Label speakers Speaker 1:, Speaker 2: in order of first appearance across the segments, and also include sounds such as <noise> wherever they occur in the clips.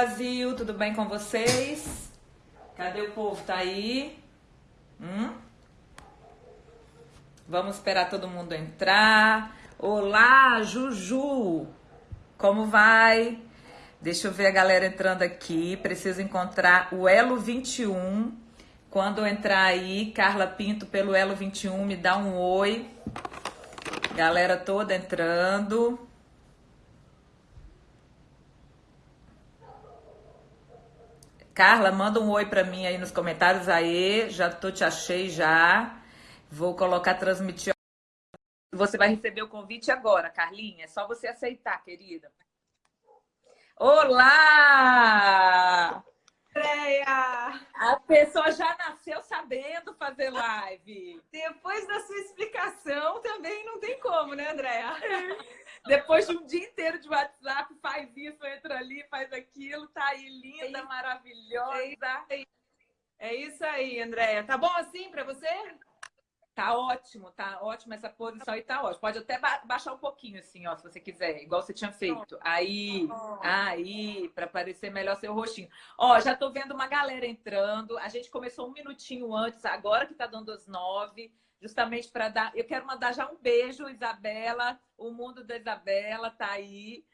Speaker 1: Brasil, tudo bem com vocês? Cadê o povo? Tá aí? Hum? Vamos esperar todo mundo entrar. Olá, Juju! Como vai? Deixa eu ver a galera entrando aqui. Preciso encontrar o Elo 21. Quando eu entrar aí, Carla Pinto pelo Elo 21, me dá um oi. Galera toda entrando. Carla, manda um oi para mim aí nos comentários. Aê, já tô te achei já. Vou colocar transmitir. Você vai receber o convite agora, Carlinha. É só você aceitar, querida. Olá!
Speaker 2: Andréia!
Speaker 1: A pessoa já nasceu sabendo fazer live.
Speaker 2: Depois da sua explicação, também não tem como, né, Andréia?
Speaker 1: Depois de um dia inteiro de WhatsApp, faz isso, entra ali, faz aquilo, tá aí linda, é maravilhosa.
Speaker 2: É isso aí, Andréia. Tá bom assim para você?
Speaker 1: Tá ótimo, tá ótimo essa posição e tá ótimo. Pode até ba baixar um pouquinho assim, ó, se você quiser, igual você tinha feito. Aí, aí, para parecer melhor seu rostinho. Ó, já tô vendo uma galera entrando. A gente começou um minutinho antes, agora que tá dando as nove, justamente para dar. Eu quero mandar já um beijo, Isabela. O mundo da Isabela tá aí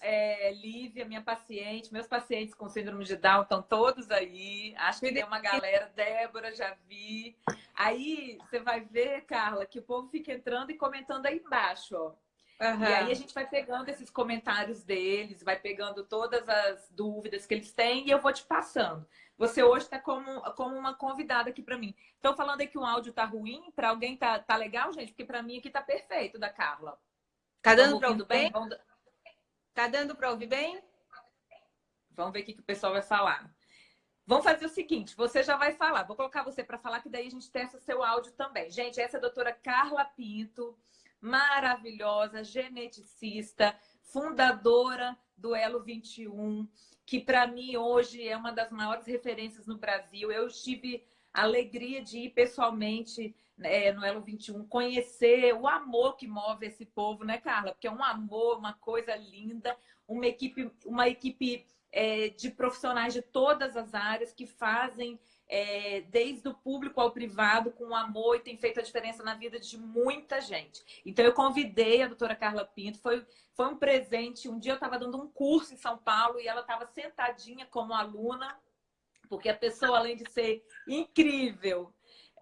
Speaker 1: é, Lívia, minha paciente, meus pacientes com síndrome de Down estão todos aí. Acho que tem uma galera, Débora, já vi. Aí você vai ver, Carla, que o povo fica entrando e comentando aí embaixo, ó. Uhum. E aí a gente vai pegando esses comentários deles, vai pegando todas as dúvidas que eles têm e eu vou te passando. Você hoje está como, como uma convidada aqui para mim. Estão falando aí que o áudio tá ruim, para alguém tá, tá legal, gente? Porque para mim aqui tá perfeito, da Carla.
Speaker 2: Tá dando para ouvir bem? bem? Tá dando para ouvir bem?
Speaker 1: Vamos ver o que, que o pessoal vai falar. Vamos fazer o seguinte, você já vai falar. Vou colocar você para falar, que daí a gente testa seu áudio também. Gente, essa é a doutora Carla Pinto, maravilhosa, geneticista, fundadora do Elo 21, que para mim hoje é uma das maiores referências no Brasil. Eu tive a alegria de ir pessoalmente é, no Elo 21, conhecer o amor que move esse povo, né, Carla? Porque é um amor, uma coisa linda, uma equipe, uma equipe é, de profissionais de todas as áreas que fazem é, desde o público ao privado com amor e tem feito a diferença na vida de muita gente. Então eu convidei a doutora Carla Pinto, foi, foi um presente. Um dia eu estava dando um curso em São Paulo e ela estava sentadinha como aluna, porque a pessoa, além de ser incrível,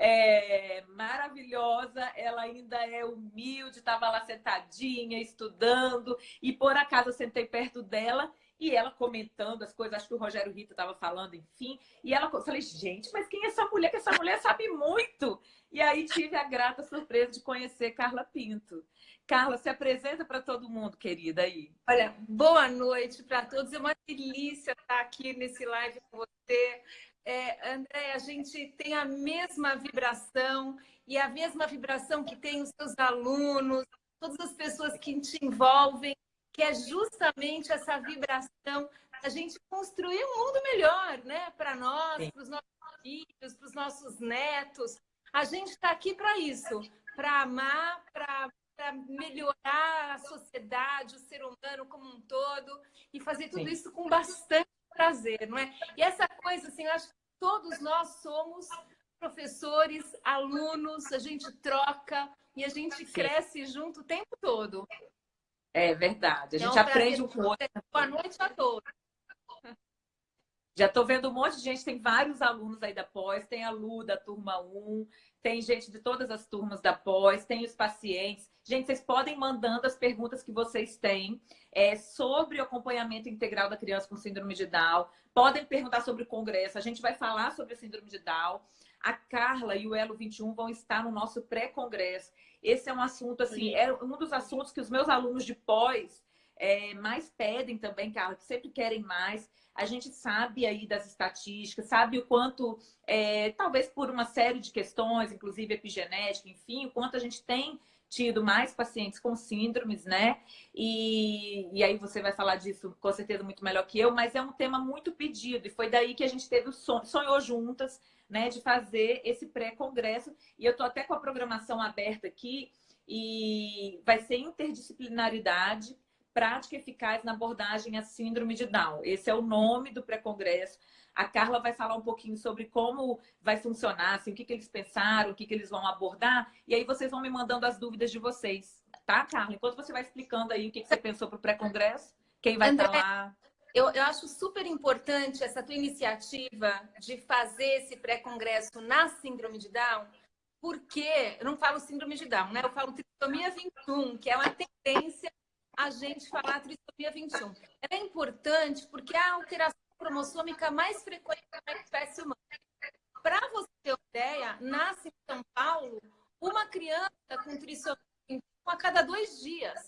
Speaker 1: é, maravilhosa, ela ainda é humilde, estava lá sentadinha, estudando, e por acaso eu sentei perto dela e ela comentando as coisas, acho que o Rogério Rito estava falando, enfim, e ela eu falei, gente, mas quem é essa mulher? Que essa mulher sabe muito! E aí tive a grata surpresa de conhecer Carla Pinto. Carla, se apresenta para todo mundo, querida, aí.
Speaker 2: Olha, boa noite para todos. É uma delícia estar aqui nesse live com você. É, André, a gente tem a mesma vibração e a mesma vibração que tem os seus alunos, todas as pessoas que te envolvem, que é justamente essa vibração a gente construir um mundo melhor, né? Para nós, para os nossos filhos, para os nossos netos. A gente está aqui para isso, para amar, para melhorar a sociedade, o ser humano como um todo e fazer tudo Sim. isso com bastante prazer, não é? E essa coisa, assim, eu acho que todos nós somos professores, alunos, a gente troca e a gente Sim. cresce junto o tempo todo.
Speaker 1: É verdade, a gente é um aprende um com o outro.
Speaker 2: Boa noite a todos.
Speaker 1: Já estou vendo um monte de gente, tem vários alunos aí da pós, tem a Lu da turma 1, tem gente de todas as turmas da pós, tem os pacientes. Gente, vocês podem mandando as perguntas que vocês têm é, sobre o acompanhamento integral da criança com síndrome de Down. Podem perguntar sobre o congresso. A gente vai falar sobre a síndrome de Down. A Carla e o Elo 21 vão estar no nosso pré-congresso. Esse é um assunto, assim, é um dos assuntos que os meus alunos de pós é, mais pedem também, Carla, que sempre querem mais. A gente sabe aí das estatísticas, sabe o quanto, é, talvez por uma série de questões, inclusive epigenética, enfim, o quanto a gente tem tido mais pacientes com síndromes, né? E, e aí você vai falar disso com certeza muito melhor que eu, mas é um tema muito pedido e foi daí que a gente teve o sonho, sonhou juntas, né, de fazer esse pré-congresso. E eu tô até com a programação aberta aqui e vai ser interdisciplinaridade prática eficaz na abordagem à síndrome de Down. Esse é o nome do pré-congresso. A Carla vai falar um pouquinho sobre como vai funcionar, assim, o que, que eles pensaram, o que, que eles vão abordar. E aí vocês vão me mandando as dúvidas de vocês, tá, Carla? Enquanto você vai explicando aí o que, que você pensou para o pré-congresso, quem vai estar lá.
Speaker 2: Eu, eu acho super importante essa tua iniciativa de fazer esse pré-congresso na síndrome de Down, porque eu não falo síndrome de Down, né? Eu falo trissomia 21, que é uma tendência a gente falar trissomia 21. Ela é importante porque é a alteração cromossômica mais frequente na espécie humana. Para você ter uma ideia, nasce em São Paulo uma criança com trissomia 21 a cada dois dias.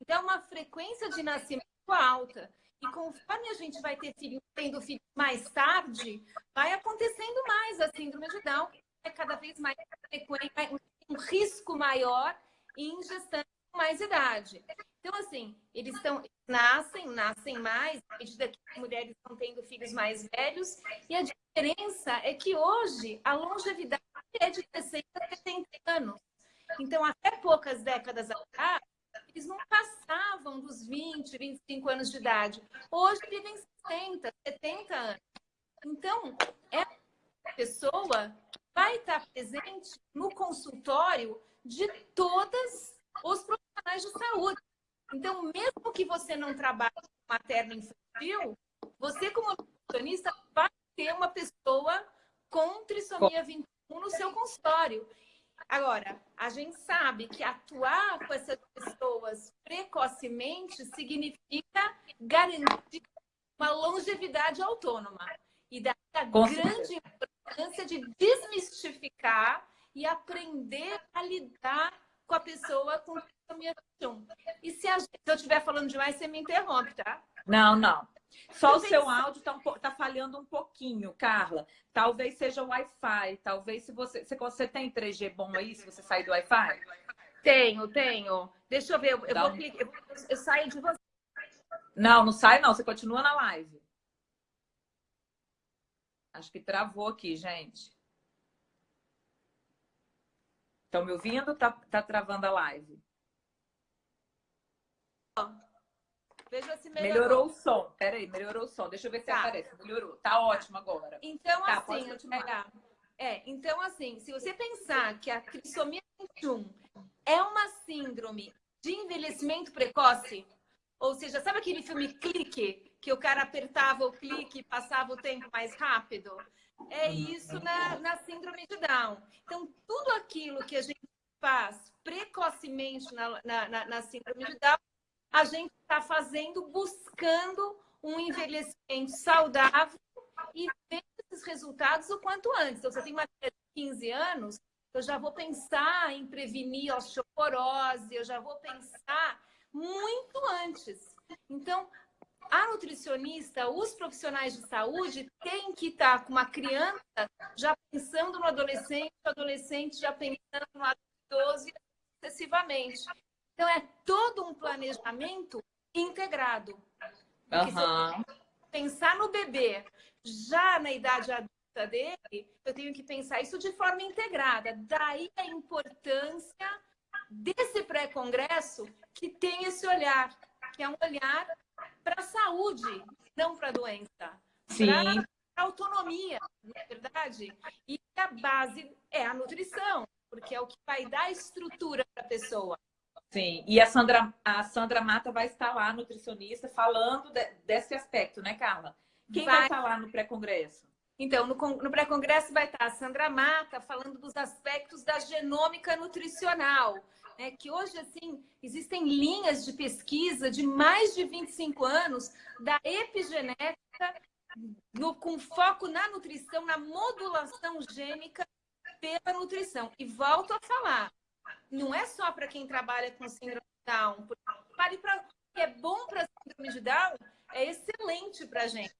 Speaker 2: Então, é uma frequência de nascimento alta. E conforme a gente vai ter filho, tendo filho mais tarde, vai acontecendo mais a síndrome de Down, é cada vez mais frequente, um risco maior em gestantes com mais idade. Então, assim, eles estão nascem, nascem mais, à medida que as mulheres estão tendo filhos mais velhos, e a diferença é que hoje a longevidade é de 60 a 70 anos. Então, até poucas décadas atrás, eles não passavam dos 20, 25 anos de idade. Hoje vivem 60, 70 anos. Então, é uma pessoa vai estar presente no consultório de todas os profissionais de saúde. Então, mesmo que você não trabalhe com materno infantil, você como nutricionista vai ter uma pessoa com trissomia 21 no seu consultório. Agora, a gente sabe que atuar com essas pessoas precocemente significa garantir uma longevidade autônoma. E daí a com grande certeza. importância de desmistificar e aprender a lidar com a pessoa com trissomia 21. E se, a, se eu estiver falando demais, você me interrompe, tá?
Speaker 1: Não, não. Só o seu áudio está um, tá falhando um pouquinho, Carla. Talvez seja o Wi-Fi. Talvez se você, se você tem 3G bom aí, se você sair do Wi-Fi?
Speaker 2: Tenho, tenho. Deixa eu ver. Eu, eu vou clicar. Eu, eu saio de você.
Speaker 1: Não, não sai não. Você continua na live. Acho que travou aqui, gente. Estão me ouvindo? Tá, tá travando a live.
Speaker 2: Veja se
Speaker 1: melhorou. Melhorou o som. Peraí, melhorou o som. Deixa eu ver se tá. aparece. Melhorou. Tá ótimo agora.
Speaker 2: Então, tá, assim, é, é, então, assim, se você pensar que a trissomia 21 é uma síndrome de envelhecimento precoce, ou seja, sabe aquele filme Clique, que o cara apertava o clique e passava o tempo mais rápido? É isso na, na síndrome de Down. Então, tudo aquilo que a gente faz precocemente na, na, na síndrome de Down a gente está fazendo buscando um envelhecimento saudável e ver esses resultados o quanto antes. Então, você tem uma criança de 15 anos, eu já vou pensar em prevenir osteoporose, eu já vou pensar muito antes. Então, a nutricionista, os profissionais de saúde têm que estar com uma criança já pensando no adolescente, o adolescente já pensando no idoso e sucessivamente. Então, é todo um planejamento integrado.
Speaker 1: Uhum.
Speaker 2: pensar no bebê já na idade adulta dele, eu tenho que pensar isso de forma integrada. Daí a importância desse pré-congresso que tem esse olhar, que é um olhar para a saúde, não para a doença.
Speaker 1: Sim.
Speaker 2: Para autonomia, na é verdade. E a base é a nutrição, porque é o que vai dar estrutura para a pessoa.
Speaker 1: Sim, e a Sandra, a Sandra Mata vai estar lá, nutricionista, falando de, desse aspecto, né, Carla? Quem vai, vai estar lá no pré-congresso?
Speaker 2: Então, no, no pré-congresso vai estar a Sandra Mata falando dos aspectos da genômica nutricional, né? que hoje, assim, existem linhas de pesquisa de mais de 25 anos da epigenética no, com foco na nutrição, na modulação gênica pela nutrição. E volto a falar, não é só para quem trabalha com síndrome de Down. Pare para que é bom para síndrome de Down, é excelente para a gente.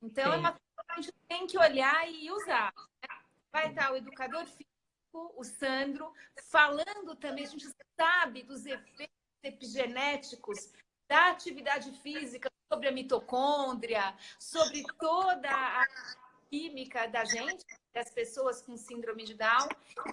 Speaker 2: Então, Sim. é uma coisa que a gente tem que olhar e usar. Né? Vai estar o educador físico, o Sandro, falando também, a gente sabe dos efeitos epigenéticos da atividade física sobre a mitocôndria, sobre toda a química da gente, das pessoas com síndrome de Down.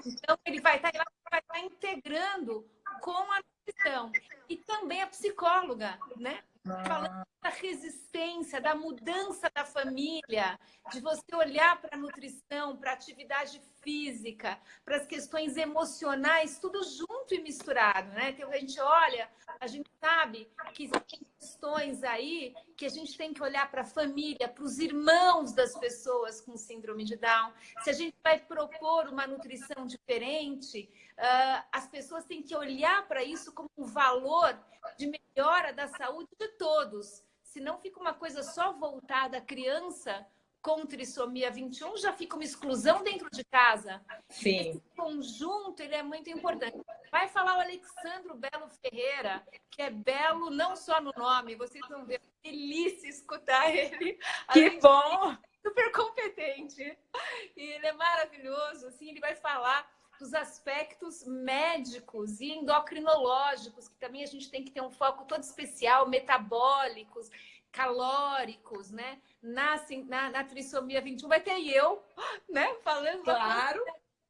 Speaker 2: Então, ele vai estar, vai estar integrando com a nutrição. E também a psicóloga, né? Falando da resistência, da mudança da família, de você olhar para a nutrição, para a atividade física, para as questões emocionais, tudo junto e misturado, né? Então, a gente olha, a gente sabe que existem questões aí que a gente tem que olhar para a família, para os irmãos das pessoas com síndrome de Down. Se a gente vai propor uma nutrição diferente, uh, as pessoas têm que olhar para isso como um valor de melhora da saúde de todos. Senão fica uma coisa só voltada à criança com trissomia 21, já fica uma exclusão dentro de casa.
Speaker 1: Sim.
Speaker 2: Esse conjunto, ele é muito importante. Vai falar o Alexandro Belo Ferreira, que é belo não só no nome, vocês vão ver, delícia escutar ele.
Speaker 1: Que bom!
Speaker 2: Super competente. E ele é maravilhoso, assim, ele vai falar dos aspectos médicos e endocrinológicos, que também a gente tem que ter um foco todo especial, metabólicos, calóricos, né? Na, na, na trissomia 21 vai ter eu, né? Falando
Speaker 1: claro.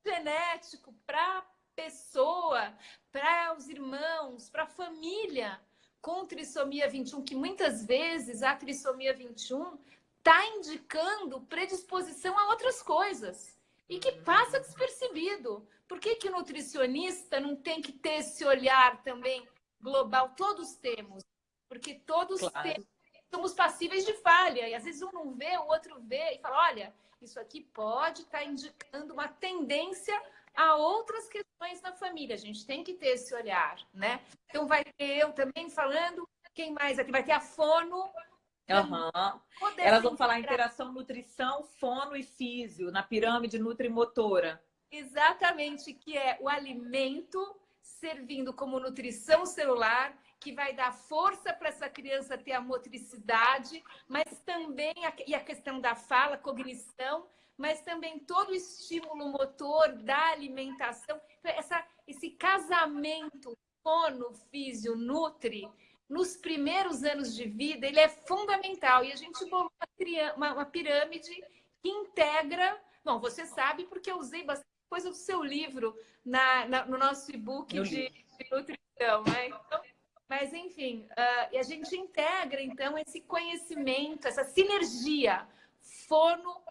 Speaker 2: genético para pessoa, para os irmãos, para a família com trissomia 21, que muitas vezes a trissomia 21 está indicando predisposição a outras coisas e que passa despercebido. Por que, que o nutricionista não tem que ter esse olhar também global? Todos temos, porque todos claro. temos, somos passíveis de falha. E às vezes um não vê, o outro vê e fala: olha, isso aqui pode estar tá indicando uma tendência a outras questões na família. A gente tem que ter esse olhar, né? Então vai ter eu também falando. Quem mais aqui? Vai ter a fono,
Speaker 1: Uhum. Elas vão falar interação, nutrição, fono e físio, na pirâmide nutrimotora.
Speaker 2: Exatamente, que é o alimento servindo como nutrição celular, que vai dar força para essa criança ter a motricidade, mas também a, e a questão da fala, cognição, mas também todo o estímulo motor da alimentação. Então, essa, esse casamento fono, físio, nutri, nos primeiros anos de vida, ele é fundamental. E a gente bolou uma, uma pirâmide que integra. Bom, você sabe porque eu usei bastante coisa do seu livro na, na no nosso e-book de, de, nutrição, né? Então, mas, enfim, uh, a gente integra, então, esse conhecimento, essa sinergia fono,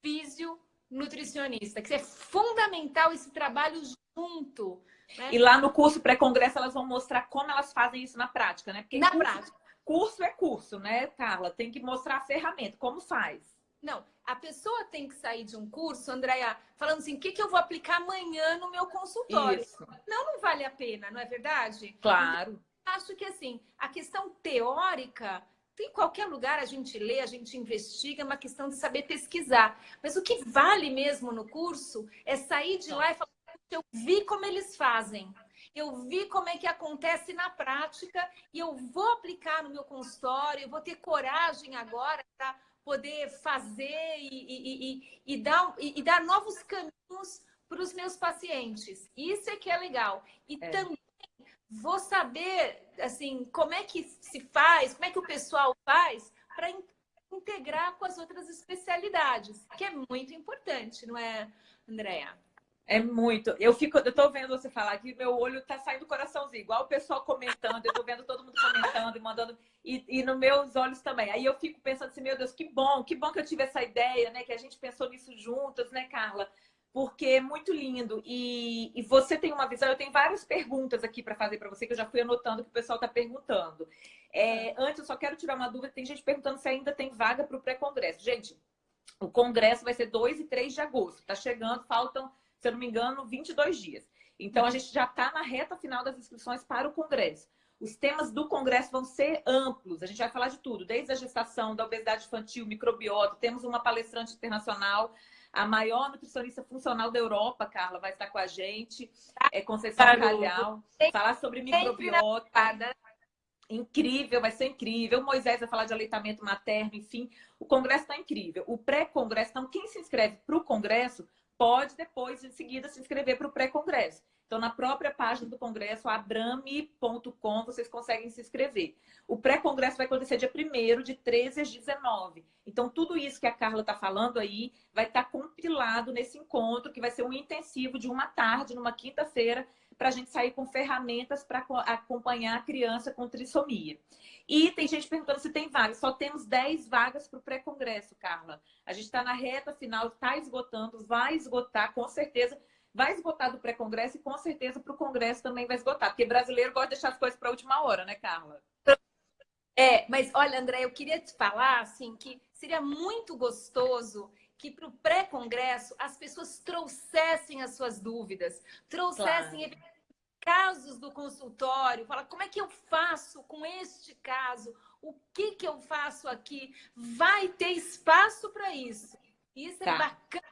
Speaker 2: físio, nutricionista, que é fundamental esse trabalho junto.
Speaker 1: Né? E lá no curso pré-congresso elas vão mostrar como elas fazem isso na prática, né?
Speaker 2: Porque na curso, prática.
Speaker 1: Curso é curso, né, Carla? Tem que mostrar a ferramenta, como faz.
Speaker 2: Não, a pessoa tem que sair de um curso, Andréia, falando assim, o que, que eu vou aplicar amanhã no meu consultório? Isso. Não, não vale a pena, não é verdade?
Speaker 1: Claro.
Speaker 2: acho que, assim, a questão teórica, em qualquer lugar a gente lê, a gente investiga, é uma questão de saber pesquisar. Mas o que vale mesmo no curso é sair de lá e falar, eu vi como eles fazem. Eu vi como é que acontece na prática e eu vou aplicar no meu consultório, eu vou ter coragem agora para poder fazer e, e, e, e dar, e, dar novos caminhos para os meus pacientes. Isso é que é legal. E é. também vou saber assim como é que se faz, como é que o pessoal faz para integrar com as outras especialidades, que é muito importante, não é, Andréa?
Speaker 1: É muito. Eu fico, eu tô vendo você falar que meu olho tá saindo coraçãozinho, igual o pessoal comentando, eu tô vendo todo mundo comentando e mandando, e, e nos meus olhos também. Aí eu fico pensando assim, meu Deus, que bom, que bom que eu tive essa ideia, né? Que a gente pensou nisso juntas, né, Carla? Porque é muito lindo. E, e você tem uma visão, eu tenho várias perguntas aqui para fazer para você, que eu já fui anotando que o pessoal tá perguntando. É, antes, eu só quero tirar uma dúvida, tem gente perguntando se ainda tem vaga para o pré-congresso. Gente, o congresso vai ser 2 e 3 de agosto. Tá chegando, faltam se eu não me engano, 22 dias. Então, a gente já está na reta final das inscrições para o Congresso. Os temas do Congresso vão ser amplos. A gente vai falar de tudo, desde a gestação, da obesidade infantil, microbiota. Temos uma palestrante internacional, a maior nutricionista funcional da Europa, Carla, vai estar com a gente. É Conceição Calhau. Falar sobre microbiota. Incrível, vai ser incrível. O Moisés vai falar de aleitamento materno, enfim. O Congresso está incrível. O pré-Congresso, então, quem se inscreve para o Congresso pode depois, em seguida, se inscrever para o pré-congresso. Então, na própria página do congresso, abrame.com, vocês conseguem se inscrever. O pré-congresso vai acontecer dia 1 de 13 às 19. Então, tudo isso que a Carla está falando aí vai estar tá compilado nesse encontro, que vai ser um intensivo de uma tarde, numa quinta-feira, para a gente sair com ferramentas para acompanhar a criança com trissomia. E tem gente perguntando se tem vagas. Só temos 10 vagas para o pré-congresso, Carla. A gente está na reta final, está esgotando, vai esgotar, com certeza. Vai esgotar do pré-congresso e com certeza para o congresso também vai esgotar. Porque brasileiro gosta de deixar as coisas para a última hora, né, Carla?
Speaker 2: É, mas olha, André, eu queria te falar assim que seria muito gostoso que para o pré-congresso as pessoas trouxessem as suas dúvidas, trouxessem claro. casos do consultório, fala como é que eu faço com este caso, o que que eu faço aqui, vai ter espaço para isso. Isso é tá. é bacana.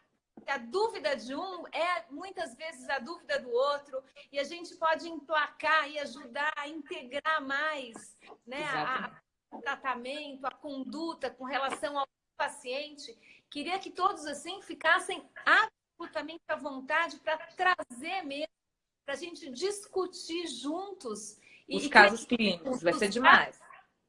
Speaker 2: A dúvida de um é muitas vezes a dúvida do outro e a gente pode emplacar e ajudar a integrar mais, né, a, a tratamento, a conduta com relação ao paciente Queria que todos, assim, ficassem absolutamente à vontade para trazer mesmo, para a gente discutir juntos.
Speaker 1: Os e casos clínicos, vai ser demais.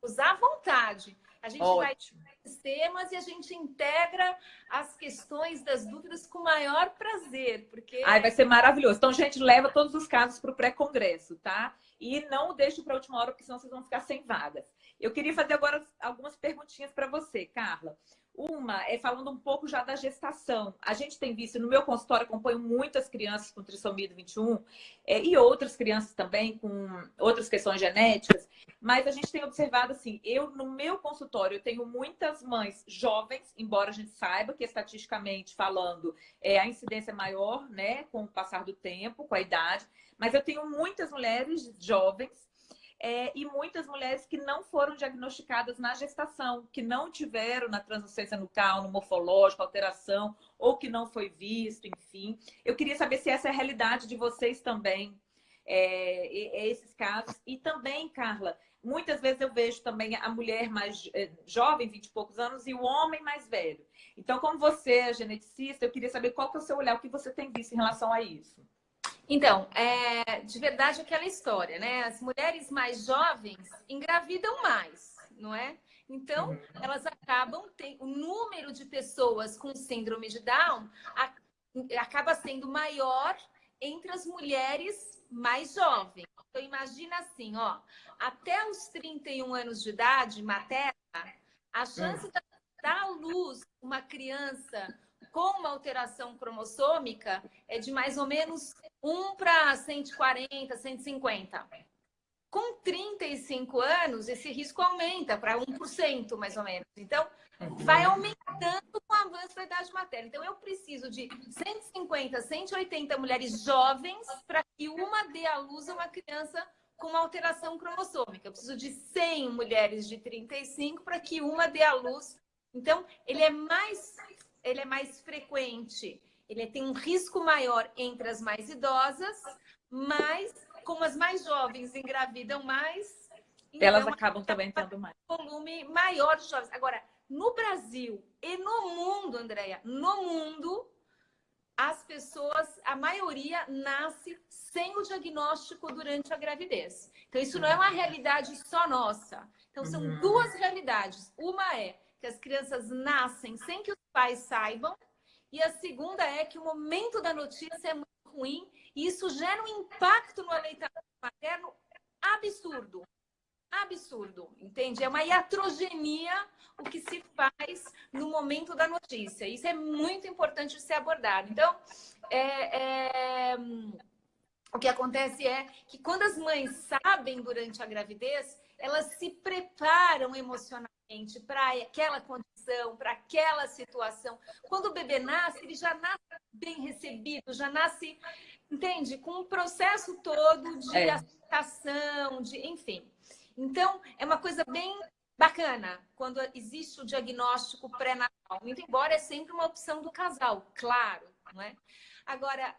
Speaker 2: Usar à vontade. A gente Ótimo. vai temas e a gente integra as questões das dúvidas com maior prazer, porque...
Speaker 1: Ai, vai ser maravilhoso. Então, gente, leva todos os casos para o pré-congresso, tá? E não deixe para a última hora, porque senão vocês vão ficar sem vagas. Eu queria fazer agora algumas perguntinhas para você, Carla. Uma é falando um pouco já da gestação. A gente tem visto, no meu consultório, acompanho muitas crianças com trissomia 21 é, e outras crianças também com outras questões genéticas, mas a gente tem observado assim, eu no meu consultório eu tenho muitas mães jovens, embora a gente saiba que estatisticamente falando é, a incidência é maior, né, com o passar do tempo, com a idade, mas eu tenho muitas mulheres jovens é, e muitas mulheres que não foram diagnosticadas na gestação, que não tiveram na translucência nucal, no morfológico, alteração, ou que não foi visto, enfim. Eu queria saber se essa é a realidade de vocês também, é, é esses casos. E também, Carla, muitas vezes eu vejo também a mulher mais é, jovem, 20 e poucos anos, e o homem mais velho. Então, como você é geneticista, eu queria saber qual que é o seu olhar, o que você tem visto em relação a isso.
Speaker 2: Então, é, de verdade aquela história, né? As mulheres mais jovens engravidam mais, não é? Então, uhum. elas acabam tendo o número de pessoas com síndrome de Down a, acaba sendo maior entre as mulheres mais jovens. Então, imagina assim, ó, até os 31 anos de idade materna, a chance uhum. de dar à luz uma criança com uma alteração cromossômica é de mais ou menos 1 para 140, 150. Com 35 anos, esse risco aumenta para 1%, mais ou menos. Então, vai aumentando com o avanço da idade materna. Então, eu preciso de 150, 180 mulheres jovens para que uma dê à luz a uma criança com uma alteração cromossômica. Eu preciso de 100 mulheres de 35 para que uma dê à luz. Então, ele é mais, ele é mais frequente ele tem um risco maior entre as mais idosas, mas como as mais jovens engravidam mais,
Speaker 1: elas então, acabam também tendo mais.
Speaker 2: volume maior de jovens. Agora, no Brasil e no mundo, Andréia, no mundo, as pessoas, a maioria nasce sem o diagnóstico durante a gravidez. Então, isso não é uma realidade só nossa. Então, são uhum. duas realidades. Uma é que as crianças nascem sem que os pais saibam, e a segunda é que o momento da notícia é muito ruim e isso gera um impacto no aleitamento materno absurdo. Absurdo, entende? É uma iatrogenia o que se faz no momento da notícia. Isso é muito importante ser abordado. Então, é, é, o que acontece é que quando as mães sabem durante a gravidez, elas se preparam emocionalmente para aquela condição, para aquela situação. Quando o bebê nasce, ele já nasce bem recebido, já nasce, entende? Com um processo todo de é. aceitação, de, enfim. Então, é uma coisa bem bacana quando existe o diagnóstico pré-natal. Muito embora é sempre uma opção do casal, claro, não é? Agora,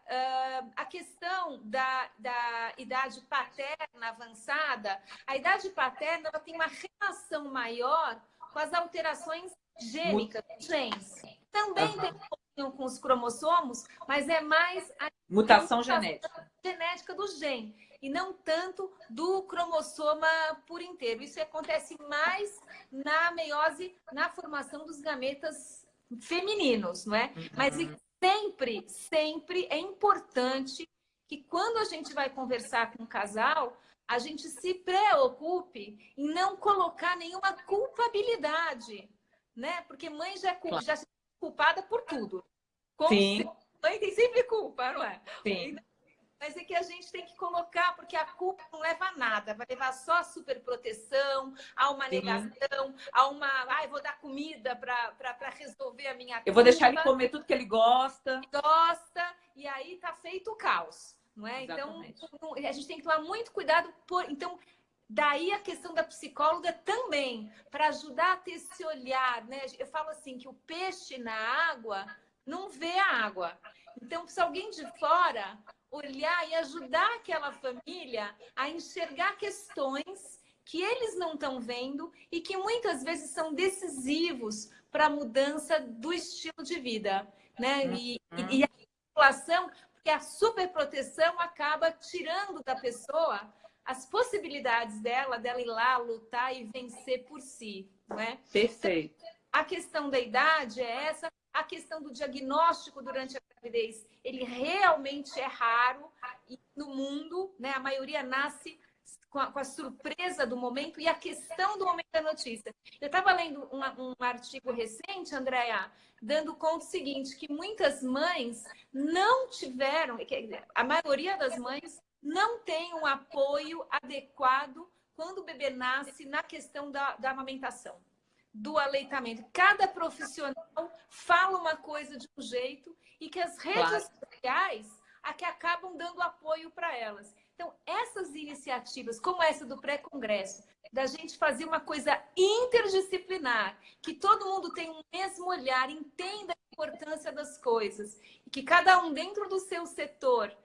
Speaker 2: a questão da, da idade paterna avançada, a idade paterna ela tem uma relação maior com as alterações gênicas, genes. Também uhum. tem com os cromossomos, mas é mais a
Speaker 1: mutação genética.
Speaker 2: genética do gene e não tanto do cromossoma por inteiro. Isso acontece mais na meiose, na formação dos gametas femininos, não é? Mas uhum sempre, sempre é importante que quando a gente vai conversar com um casal, a gente se preocupe em não colocar nenhuma culpabilidade, né? Porque mãe já, é claro. já é culpada por tudo.
Speaker 1: Com Sim.
Speaker 2: Mãe tem sempre culpa, não é?
Speaker 1: Sim.
Speaker 2: Mas é que a gente tem que colocar, porque a culpa não leva a nada. Vai levar só a superproteção, a uma negação, a uma... Ai, ah, vou dar comida para resolver a minha
Speaker 1: Eu vou deixar ele comer tudo que ele gosta.
Speaker 2: Ele gosta, e aí tá feito o caos. Não é? Então, a gente tem que tomar muito cuidado. Por... Então, daí a questão da psicóloga também, para ajudar a ter esse olhar. Né? Eu falo assim, que o peixe na água não vê a água. Então, se alguém de fora olhar e ajudar aquela família a enxergar questões que eles não estão vendo e que muitas vezes são decisivos para a mudança do estilo de vida, né? E, uhum. e a população, porque a superproteção acaba tirando da pessoa as possibilidades dela, dela ir lá lutar e vencer por si, né?
Speaker 1: Perfeito. Então,
Speaker 2: a questão da idade é essa, a questão do diagnóstico durante a gravidez, ele realmente é raro e no mundo, né, a maioria nasce com a, com a, surpresa do momento e a questão do momento da notícia. Eu estava lendo um, um, artigo recente, Andréa, dando conta do seguinte, que muitas mães não tiveram, a maioria das mães não tem um apoio adequado quando o bebê nasce na questão da, da amamentação do aleitamento. Cada profissional fala uma coisa de um jeito e que as redes claro. sociais a que acabam dando apoio para elas. Então, essas iniciativas, como essa do pré-congresso, da gente fazer uma coisa interdisciplinar, que todo mundo tenha um mesmo olhar, entenda a importância das coisas, e que cada um dentro do seu setor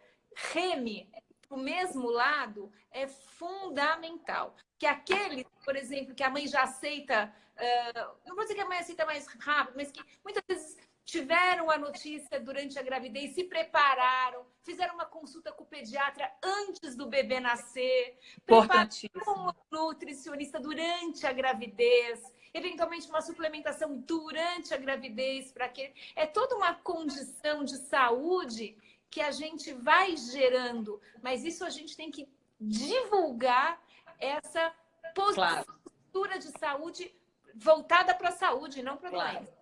Speaker 2: reme o mesmo lado, é fundamental. Que aquele, por exemplo, que a mãe já aceita Uh, não vou dizer que a mãe aceita mais rápido, mas que muitas vezes tiveram a notícia durante a gravidez, se prepararam, fizeram uma consulta com o pediatra antes do bebê nascer, prepararam um nutricionista durante a gravidez, eventualmente uma suplementação durante a gravidez, para que é toda uma condição de saúde que a gente vai gerando, mas isso a gente tem que divulgar essa postura claro. de saúde voltada para a saúde, não para a
Speaker 1: claro.
Speaker 2: doença.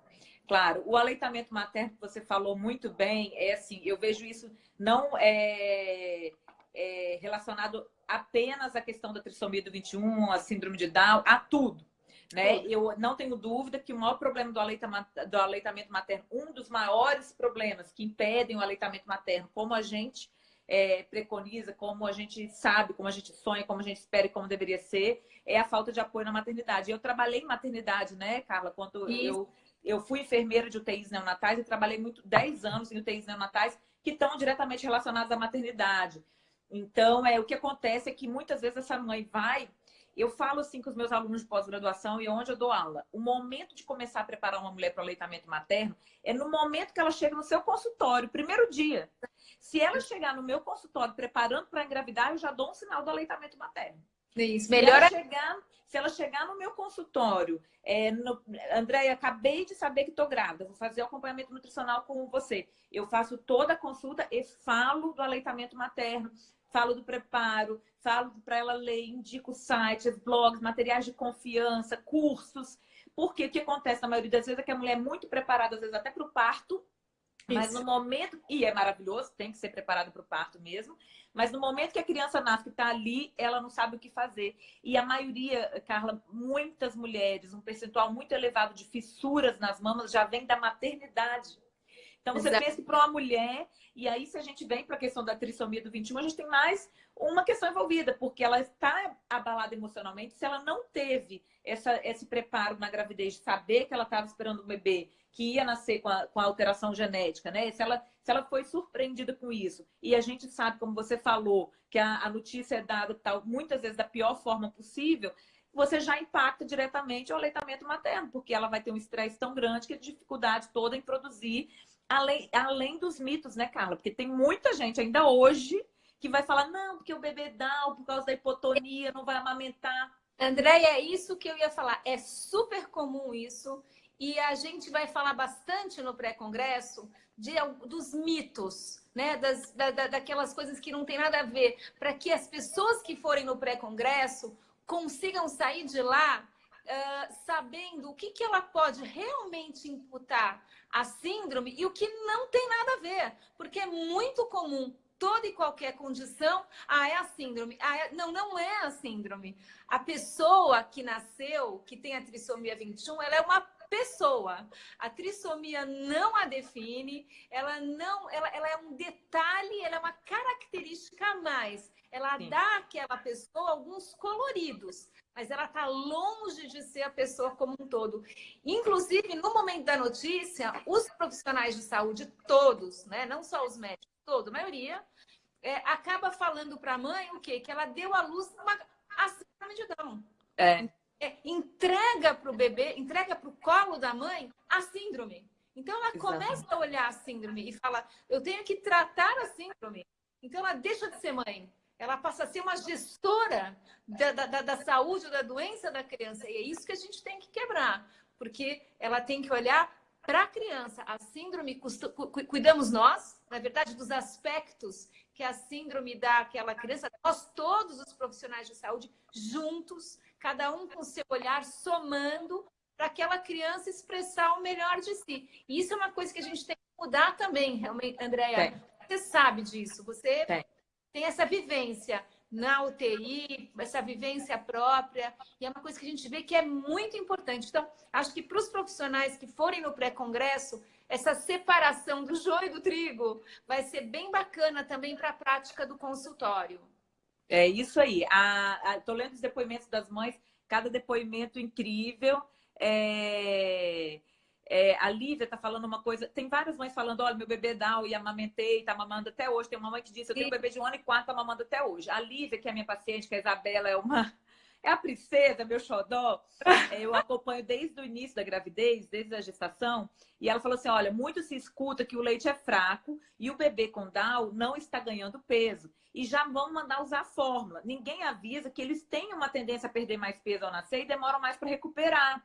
Speaker 1: Claro, o aleitamento materno que você falou muito bem, é assim, eu vejo isso não é, é relacionado apenas à questão da trissomia do 21, a síndrome de Down, a tudo. Né? Eu não tenho dúvida que o maior problema do aleitamento, do aleitamento materno, um dos maiores problemas que impedem o aleitamento materno, como a gente é, preconiza, como a gente sabe, como a gente sonha, como a gente espera e como deveria ser, é a falta de apoio na maternidade. Eu trabalhei em maternidade, né, Carla? Quando eu, eu fui enfermeira de UTIs neonatais e trabalhei muito 10 anos em UTIs neonatais que estão diretamente relacionadas à maternidade. Então, é, o que acontece é que muitas vezes essa mãe vai eu falo assim com os meus alunos de pós-graduação e onde eu dou aula. O momento de começar a preparar uma mulher para o aleitamento materno é no momento que ela chega no seu consultório, primeiro dia. Se ela chegar no meu consultório preparando para engravidar, eu já dou um sinal do aleitamento materno.
Speaker 2: Isso, melhor se ela,
Speaker 1: chegar, se ela chegar no meu consultório, é, no, Andréia, acabei de saber que estou grávida, vou fazer o acompanhamento nutricional com você. Eu faço toda a consulta e falo do aleitamento materno, falo do preparo, falo para ela ler, indico sites, blogs, materiais de confiança, cursos. Porque o que acontece na maioria das vezes é que a mulher é muito preparada, às vezes até para o parto, isso. Mas no momento, e é maravilhoso, tem que ser preparado para o parto mesmo, mas no momento que a criança nasce, que está ali, ela não sabe o que fazer. E a maioria, Carla, muitas mulheres, um percentual muito elevado de fissuras nas mamas já vem da maternidade. Então, você Exato. pensa para uma mulher, e aí se a gente vem para a questão da trissomia do 21, a gente tem mais uma questão envolvida, porque ela está abalada emocionalmente se ela não teve essa, esse preparo na gravidez, de saber que ela estava esperando um bebê que ia nascer com a, com a alteração genética, né? Se ela, se ela foi surpreendida com isso, e a gente sabe, como você falou, que a, a notícia é dada tal, muitas vezes da pior forma possível, você já impacta diretamente o aleitamento materno, porque ela vai ter um estresse tão grande que a dificuldade toda em produzir além, além dos mitos, né, Carla? Porque tem muita gente ainda hoje que vai falar, não, porque o bebê dá, por causa da hipotonia, não vai amamentar.
Speaker 2: Andréia, é isso que eu ia falar. É super comum isso. E a gente vai falar bastante no pré-congresso dos mitos. né, das, da, daquelas coisas que não tem nada a ver, para que as pessoas que forem no pré-congresso consigam sair de lá sabendo o que, que ela pode realmente imputar a síndrome e o que não tem nada a ver, porque é muito comum toda e qualquer condição, ah, é a síndrome. Ah, é... Não, não é a síndrome. A pessoa que nasceu, que tem a trissomia 21, ela é uma pessoa. A trissomia não a define, ela não, ela, ela é um detalhe, ela é uma característica a mais. Ela Sim. dá àquela pessoa alguns coloridos, mas ela está longe de ser a pessoa como um todo. Inclusive, no momento da notícia, os profissionais de saúde, todos, né, não só os médicos, toda a maioria, é, acaba falando para a mãe o quê? Que ela deu à luz uma, a síndrome de Down. É é, entrega para o bebê, entrega para o colo da mãe a síndrome. Então ela Exatamente. começa a olhar a síndrome e fala, eu tenho que tratar a síndrome. Então ela deixa de ser mãe, ela passa a ser uma gestora da, da, da saúde ou da doença da criança. E é isso que a gente tem que quebrar, porque ela tem que olhar para a criança. A síndrome, cuidamos nós, na verdade, dos aspectos que a síndrome dá àquela criança, nós todos os profissionais de saúde juntos cada um com seu olhar, somando para aquela criança expressar o melhor de si. E isso é uma coisa que a gente tem que mudar também, realmente, Andréia. Você sabe disso, você tem. tem essa vivência na UTI, essa vivência própria, e é uma coisa que a gente vê que é muito importante. Então, acho que para os profissionais que forem no pré-congresso, essa separação do joio e do trigo vai ser bem bacana também para a prática do consultório.
Speaker 1: É isso aí. Estou lendo os depoimentos das mães, cada depoimento incrível. É, é, a Lívia está falando uma coisa. Tem várias mães falando: olha, meu bebê Down e amamentei, está mamando até hoje. Tem uma mãe que disse: eu tenho um bebê de um ano e quatro, está mamando até hoje. A Lívia, que é minha paciente, que é a Isabela, é uma. É a princesa, meu xodó. É, eu acompanho desde o início da gravidez, desde a gestação. E ela falou assim: olha, muito se escuta que o leite é fraco e o bebê com Down não está ganhando peso e já vão mandar usar a fórmula. Ninguém avisa que eles têm uma tendência a perder mais peso ao nascer e demoram mais para recuperar.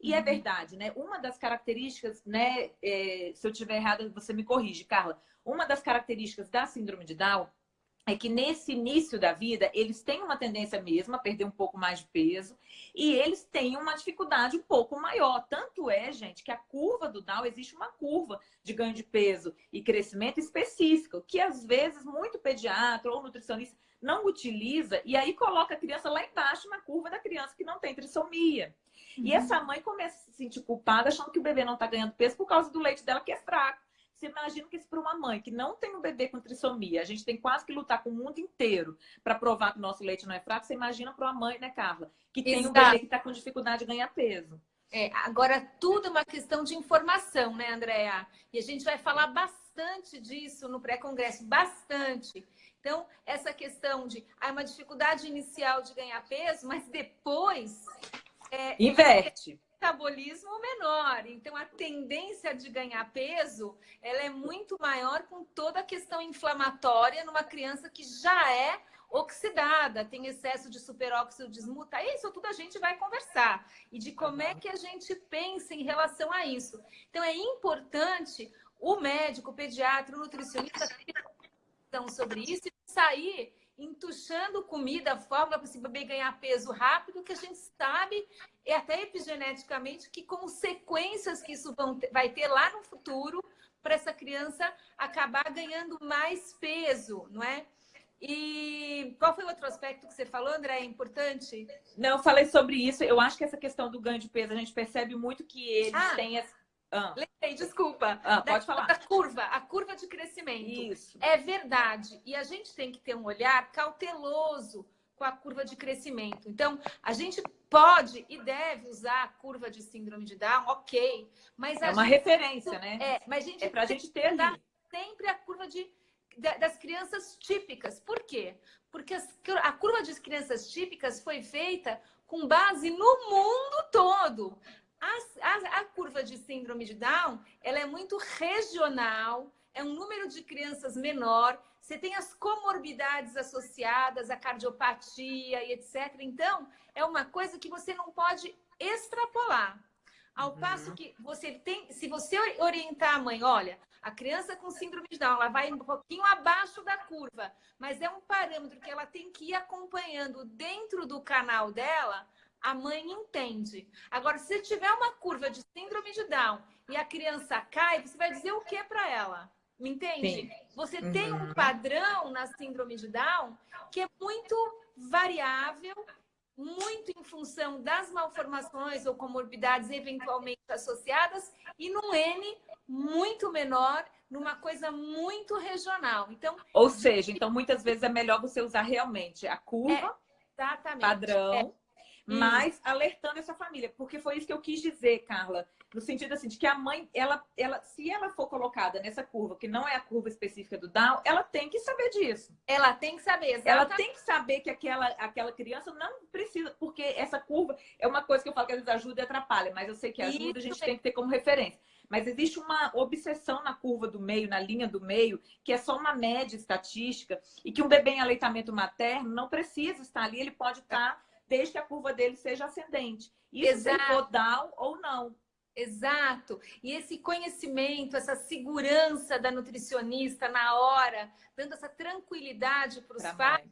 Speaker 1: E é uhum. verdade, né? Uma das características, né? É, se eu tiver errado, você me corrige, Carla. Uma das características da síndrome de Down é que nesse início da vida, eles têm uma tendência mesmo a perder um pouco mais de peso e eles têm uma dificuldade um pouco maior. Tanto é, gente, que a curva do Down, existe uma curva de ganho de peso e crescimento específica, que às vezes muito pediatra ou nutricionista não utiliza e aí coloca a criança lá embaixo na curva da criança que não tem trissomia. Uhum. E essa mãe começa a se sentir culpada achando que o bebê não está ganhando peso por causa do leite dela que é fraco. Você imagina que isso para uma mãe que não tem um bebê com trissomia, a gente tem quase que lutar com o mundo inteiro para provar que o nosso leite não é fraco. Você imagina para uma mãe, né, Carla, que tem Exato. um bebê que está com dificuldade de ganhar peso.
Speaker 2: É, agora, tudo é uma questão de informação, né, Andréa? E a gente vai falar bastante disso no pré-congresso, bastante. Então, essa questão de ah, uma dificuldade inicial de ganhar peso, mas depois.
Speaker 1: É, Inverte
Speaker 2: metabolismo menor. Então, a tendência de ganhar peso, ela é muito maior com toda a questão inflamatória numa criança que já é oxidada, tem excesso de superóxido de esmuta. Isso tudo a gente vai conversar. E de como é que a gente pensa em relação a isso. Então, é importante o médico, o pediatra, o nutricionista sobre isso e sair entuchando comida, fórmula para esse bebê ganhar peso rápido, que a gente sabe, e até epigeneticamente, que consequências que isso ter, vai ter lá no futuro para essa criança acabar ganhando mais peso, não é? E qual foi o outro aspecto que você falou, André? É importante?
Speaker 1: Não, eu falei sobre isso. Eu acho que essa questão do ganho de peso, a gente percebe muito que eles ah. têm essa
Speaker 2: ah. Lembrei, desculpa.
Speaker 1: Ah, pode falar.
Speaker 2: Da curva, a curva de crescimento.
Speaker 1: Isso.
Speaker 2: É verdade. E a gente tem que ter um olhar cauteloso com a curva de crescimento. Então, a gente pode e deve usar a curva de síndrome de Down, ok. Mas
Speaker 1: é uma
Speaker 2: gente,
Speaker 1: referência, né?
Speaker 2: É, mas a gente
Speaker 1: é pra gente ter ali.
Speaker 2: sempre a curva de, das crianças típicas. Por quê? Porque as, a curva de crianças típicas foi feita com base no mundo todo. A, a, a, curva de síndrome de Down, ela é muito regional, é um número de crianças menor, você tem as comorbidades associadas, a cardiopatia e etc. Então, é uma coisa que você não pode extrapolar. Ao uhum. passo que você tem, se você orientar a mãe, olha, a criança com síndrome de Down, ela vai um pouquinho abaixo da curva, mas é um parâmetro que ela tem que ir acompanhando dentro do canal dela, a mãe entende. Agora, se tiver uma curva de síndrome de Down e a criança cai, você vai dizer o que para ela? Me entende? Sim. Você uhum. tem um padrão na síndrome de Down que é muito variável, muito em função das malformações ou comorbidades eventualmente associadas e num N muito menor, numa coisa muito regional. Então,
Speaker 1: ou seja, então muitas vezes é melhor você usar realmente a curva é, padrão. É mas alertando essa família, porque foi isso que eu quis dizer, Carla, no sentido assim, de que a mãe, ela, ela, se ela for colocada nessa curva, que não é a curva específica do Down, ela tem que saber disso.
Speaker 2: Ela tem que saber,
Speaker 1: exatamente. Ela tem que saber que aquela, aquela criança não precisa, porque essa curva é uma coisa que eu falo que às vezes ajuda e atrapalha, mas eu sei que ajuda, isso a gente é. tem que ter como referência. Mas existe uma obsessão na curva do meio, na linha do meio, que é só uma média estatística, e que um bebê em aleitamento materno não precisa estar ali, ele pode estar desde que a curva dele seja ascendente. Isso Exato. se for down ou não.
Speaker 2: Exato. E esse conhecimento, essa segurança da nutricionista na hora, dando essa tranquilidade para os pais,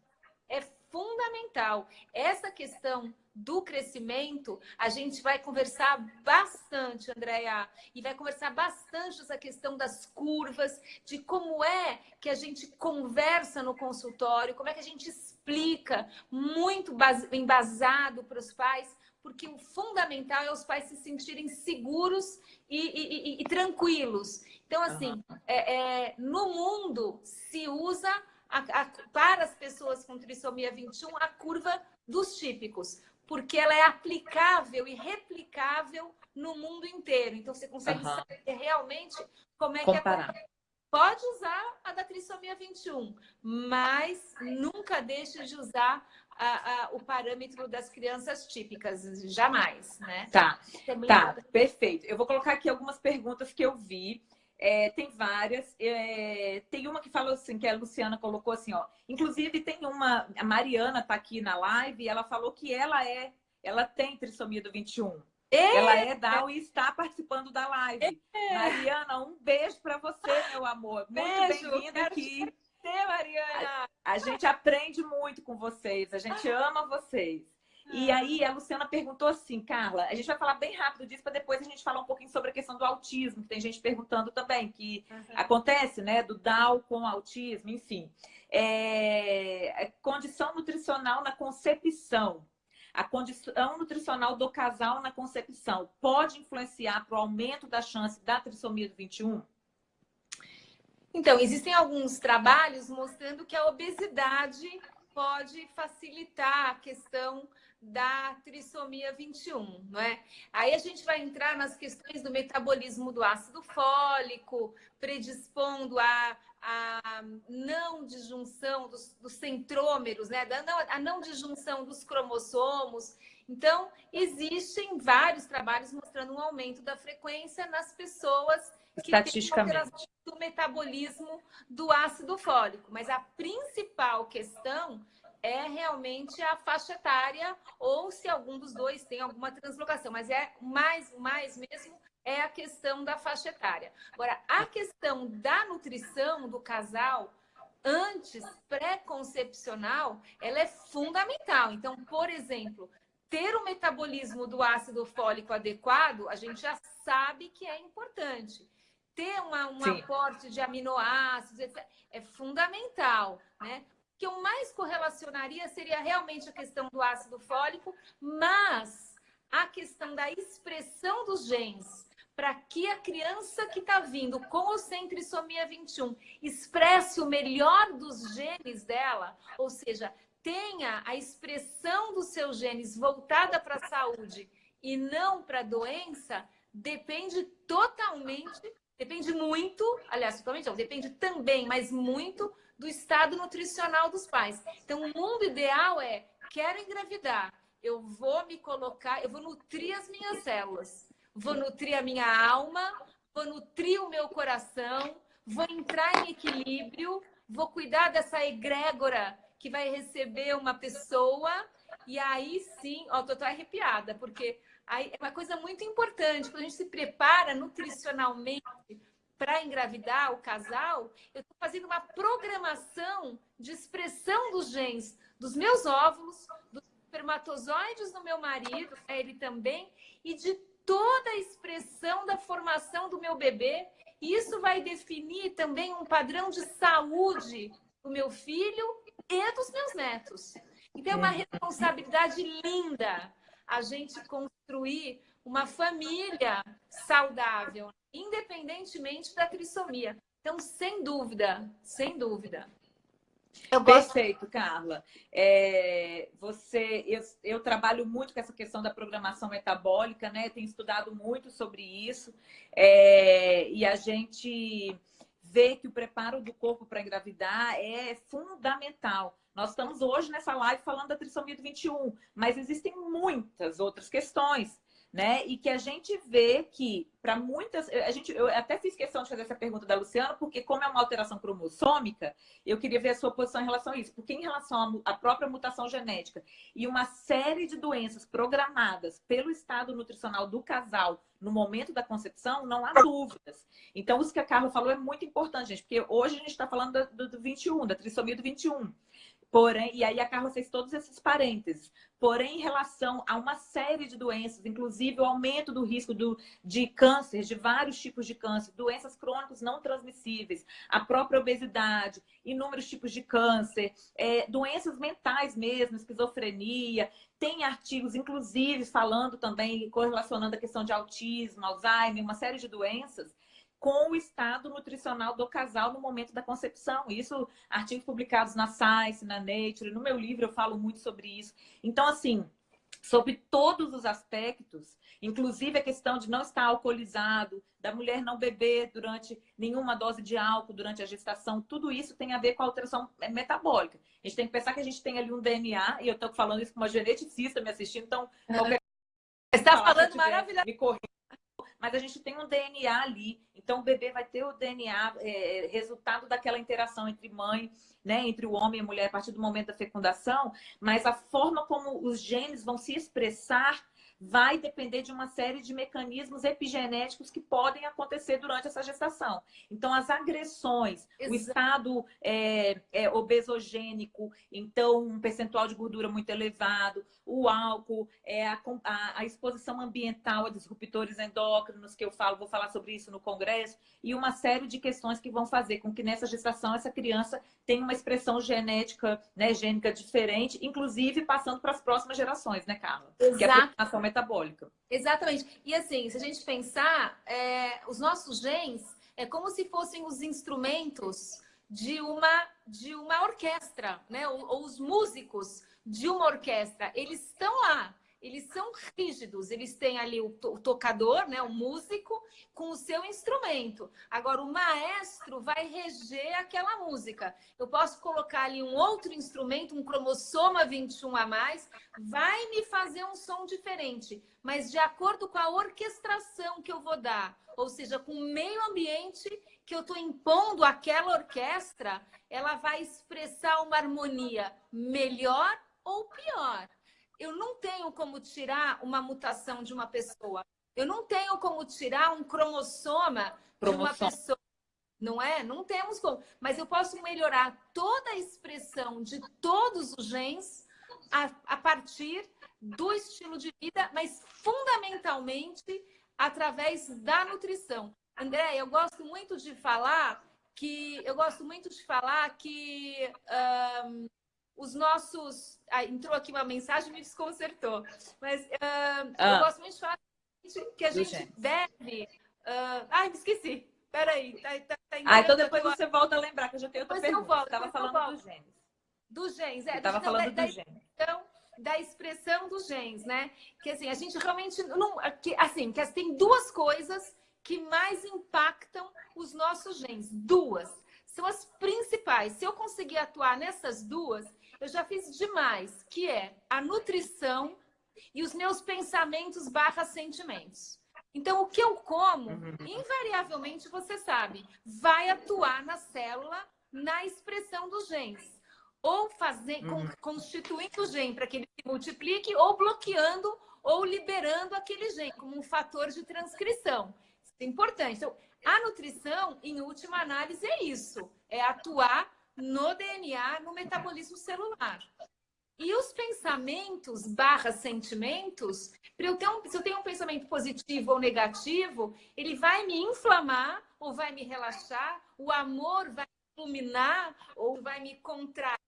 Speaker 2: é fundamental. Essa questão do crescimento, a gente vai conversar bastante, Andréia, e vai conversar bastante essa questão das curvas, de como é que a gente conversa no consultório, como é que a gente explica muito embasado para os pais, porque o fundamental é os pais se sentirem seguros e, e, e, e tranquilos. Então, assim, uhum. é, é, no mundo se usa a, a, para as pessoas com trissomia 21 a curva dos típicos, porque ela é aplicável e replicável no mundo inteiro. Então, você consegue uhum. saber realmente como é Comparar. que é. Pode usar a da trissomia 21, mas nunca deixe de usar a, a, o parâmetro das crianças típicas, jamais, né?
Speaker 1: Tá, é tá, perfeito. Eu vou colocar aqui algumas perguntas que eu vi. É, tem várias. É, tem uma que falou assim, que a Luciana colocou assim, ó. Inclusive, tem uma. A Mariana está aqui na live e ela falou que ela é, ela tem trissomia do 21. É. Ela é Down e está participando da live. É. Mariana, um beijo para você, meu amor. Muito bem-vinda aqui.
Speaker 2: Você, Mariana.
Speaker 1: A, a gente aprende muito com vocês, a gente ama vocês. E ah. aí a Luciana perguntou assim, Carla, a gente vai falar bem rápido disso para depois a gente falar um pouquinho sobre a questão do autismo, que tem gente perguntando também, que uhum. acontece, né, do Down com autismo, enfim. É, é, condição nutricional na concepção. A condição nutricional do casal na concepção pode influenciar para o aumento da chance da trissomia do 21?
Speaker 2: Então, existem alguns trabalhos mostrando que a obesidade pode facilitar a questão da trissomia 21, não é? Aí a gente vai entrar nas questões do metabolismo do ácido fólico, predispondo a, a não disjunção dos, dos centrômeros, né? A não disjunção dos cromossomos. Então, existem vários trabalhos mostrando um aumento da frequência nas pessoas que têm alteração do metabolismo do ácido fólico. Mas a principal questão é realmente a faixa etária ou se algum dos dois tem alguma translocação, mas é mais, mais mesmo é a questão da faixa etária. Agora, a questão da nutrição do casal antes pré-concepcional, ela é fundamental. Então, por exemplo, ter o metabolismo do ácido fólico adequado, a gente já sabe que é importante. Ter uma, um Sim. aporte de aminoácidos, etc., é fundamental, né? que eu mais correlacionaria seria realmente a questão do ácido fólico, mas a questão da expressão dos genes para que a criança que está vindo com ou sem trissomia 21 expresse o melhor dos genes dela, ou seja, tenha a expressão dos seus genes voltada para a saúde e não para a doença, depende totalmente, depende muito, aliás, totalmente não, depende também, mas muito do estado nutricional dos pais. Então, o mundo ideal é, quero engravidar, eu vou me colocar, eu vou nutrir as minhas células, vou nutrir a minha alma, vou nutrir o meu coração, vou entrar em equilíbrio, vou cuidar dessa egrégora que vai receber uma pessoa. E aí sim, ó, tô, tô arrepiada, porque é uma coisa muito importante, quando a gente se prepara nutricionalmente para engravidar o casal, eu estou fazendo uma programação de expressão dos genes dos meus óvulos, dos espermatozoides do meu marido, é ele também, e de toda a expressão da formação do meu bebê. E isso vai definir também um padrão de saúde do meu filho e dos meus netos. Então, é uma responsabilidade linda a gente construir uma família saudável, independentemente da trissomia. Então, sem dúvida, sem dúvida.
Speaker 1: Eu Perfeito, Carla. É, você, eu, eu, trabalho muito com essa questão da programação metabólica, né? Tenho estudado muito sobre isso. É, e a gente vê que o preparo do corpo para engravidar é fundamental. Nós estamos hoje nessa live falando da trissomia do 21, mas existem muitas outras questões né? E que a gente vê que, para muitas. A gente, eu até fiz questão de fazer essa pergunta da Luciana, porque, como é uma alteração cromossômica, eu queria ver a sua posição em relação a isso. Porque, em relação à própria mutação genética e uma série de doenças programadas pelo estado nutricional do casal no momento da concepção, não há dúvidas. Então, isso que a Carla falou é muito importante, gente, porque hoje a gente está falando do, do 21, da trissomia do 21. Porém, e aí a Carla fez todos esses parênteses. Porém, em relação a uma série de doenças, inclusive o aumento do risco do, de câncer, de vários tipos de câncer, doenças crônicas não transmissíveis, a própria obesidade, inúmeros tipos de câncer, é, doenças mentais mesmo, esquizofrenia, tem artigos, inclusive, falando também, correlacionando a questão de autismo, Alzheimer, uma série de doenças com o estado nutricional do casal no momento da concepção. Isso, artigos publicados na Science, na Nature, no meu livro eu falo muito sobre isso. Então, assim, sobre todos os aspectos, inclusive a questão de não estar alcoolizado, da mulher não beber durante nenhuma dose de álcool durante a gestação, tudo isso tem a ver com a alteração metabólica. A gente tem que pensar que a gente tem ali um DNA, e eu estou falando isso com uma geneticista me assistindo, então qualquer
Speaker 2: Está falando maravilhoso. Me corrija
Speaker 1: mas a gente tem um DNA ali. Então, o bebê vai ter o DNA, é, resultado daquela interação entre mãe, né, entre o homem e a mulher a partir do momento da fecundação, mas a forma como os genes vão se expressar vai depender de uma série de mecanismos epigenéticos que podem acontecer durante essa gestação. Então, as agressões, Exato. o estado é, é, obesogênico, então um percentual de gordura muito elevado, o álcool, é, a, a, a, exposição ambiental a disruptores endócrinos, que eu falo, vou falar sobre isso no congresso, e uma série de questões que vão fazer com que nessa gestação essa criança tenha uma expressão genética, né, gênica diferente, inclusive passando para as próximas gerações, né, Carla?
Speaker 2: Exato. Que
Speaker 1: a metabólica.
Speaker 2: Exatamente. E assim, se a gente pensar, é, os nossos genes é como se fossem os instrumentos de uma, de uma orquestra, né? Ou, ou os músicos de uma orquestra. Eles estão lá eles são rígidos, eles têm ali o, to o tocador, né, o músico, com o seu instrumento. Agora, o maestro vai reger aquela música. Eu posso colocar ali um outro instrumento, um cromossoma 21 a mais, vai me fazer um som diferente, mas de acordo com a orquestração que eu vou dar, ou seja, com o meio ambiente que eu estou impondo àquela orquestra, ela vai expressar uma harmonia melhor ou pior eu não tenho como tirar uma mutação de uma pessoa. Eu não tenho como tirar um cromossoma de uma pessoa. Não é? Não temos como. Mas eu posso melhorar toda a expressão de todos os genes a, a partir do estilo de vida, mas fundamentalmente através da nutrição. André, eu gosto muito de falar que eu gosto muito de falar que um, os nossos. Ah, entrou aqui uma mensagem e me desconcertou. Mas uh, ah. eu gosto muito de falar que a gente deve. Uh... Ai, me esqueci. Peraí. Tá, tá, tá
Speaker 1: ah, então depois você volta a lembrar, que eu já tenho outra depois pergunta. Eu
Speaker 2: estava
Speaker 1: falando dos genes.
Speaker 2: Dos genes, é.
Speaker 1: Estava falando da, dos genes.
Speaker 2: Então, da expressão dos genes, né? Que assim, a gente realmente não. Que, assim, que tem duas coisas que mais impactam os nossos genes. Duas. São as principais. Se eu conseguir atuar nessas duas, eu já fiz demais, que é a nutrição e os meus pensamentos barra sentimentos. Então, o que eu como, uhum. invariavelmente, você sabe, vai atuar na célula, na expressão dos genes. ou fazer, uhum. constituindo o gene para que ele se multiplique, ou bloqueando ou liberando aquele gene como um fator de transcrição. Isso é importante. Então, a nutrição, em última análise, é isso: é atuar no DNA, no metabolismo celular. E os pensamentos barra sentimentos, eu um, se eu tenho um pensamento positivo ou negativo, ele vai me inflamar ou vai me relaxar, o amor vai me iluminar ou vai me contrair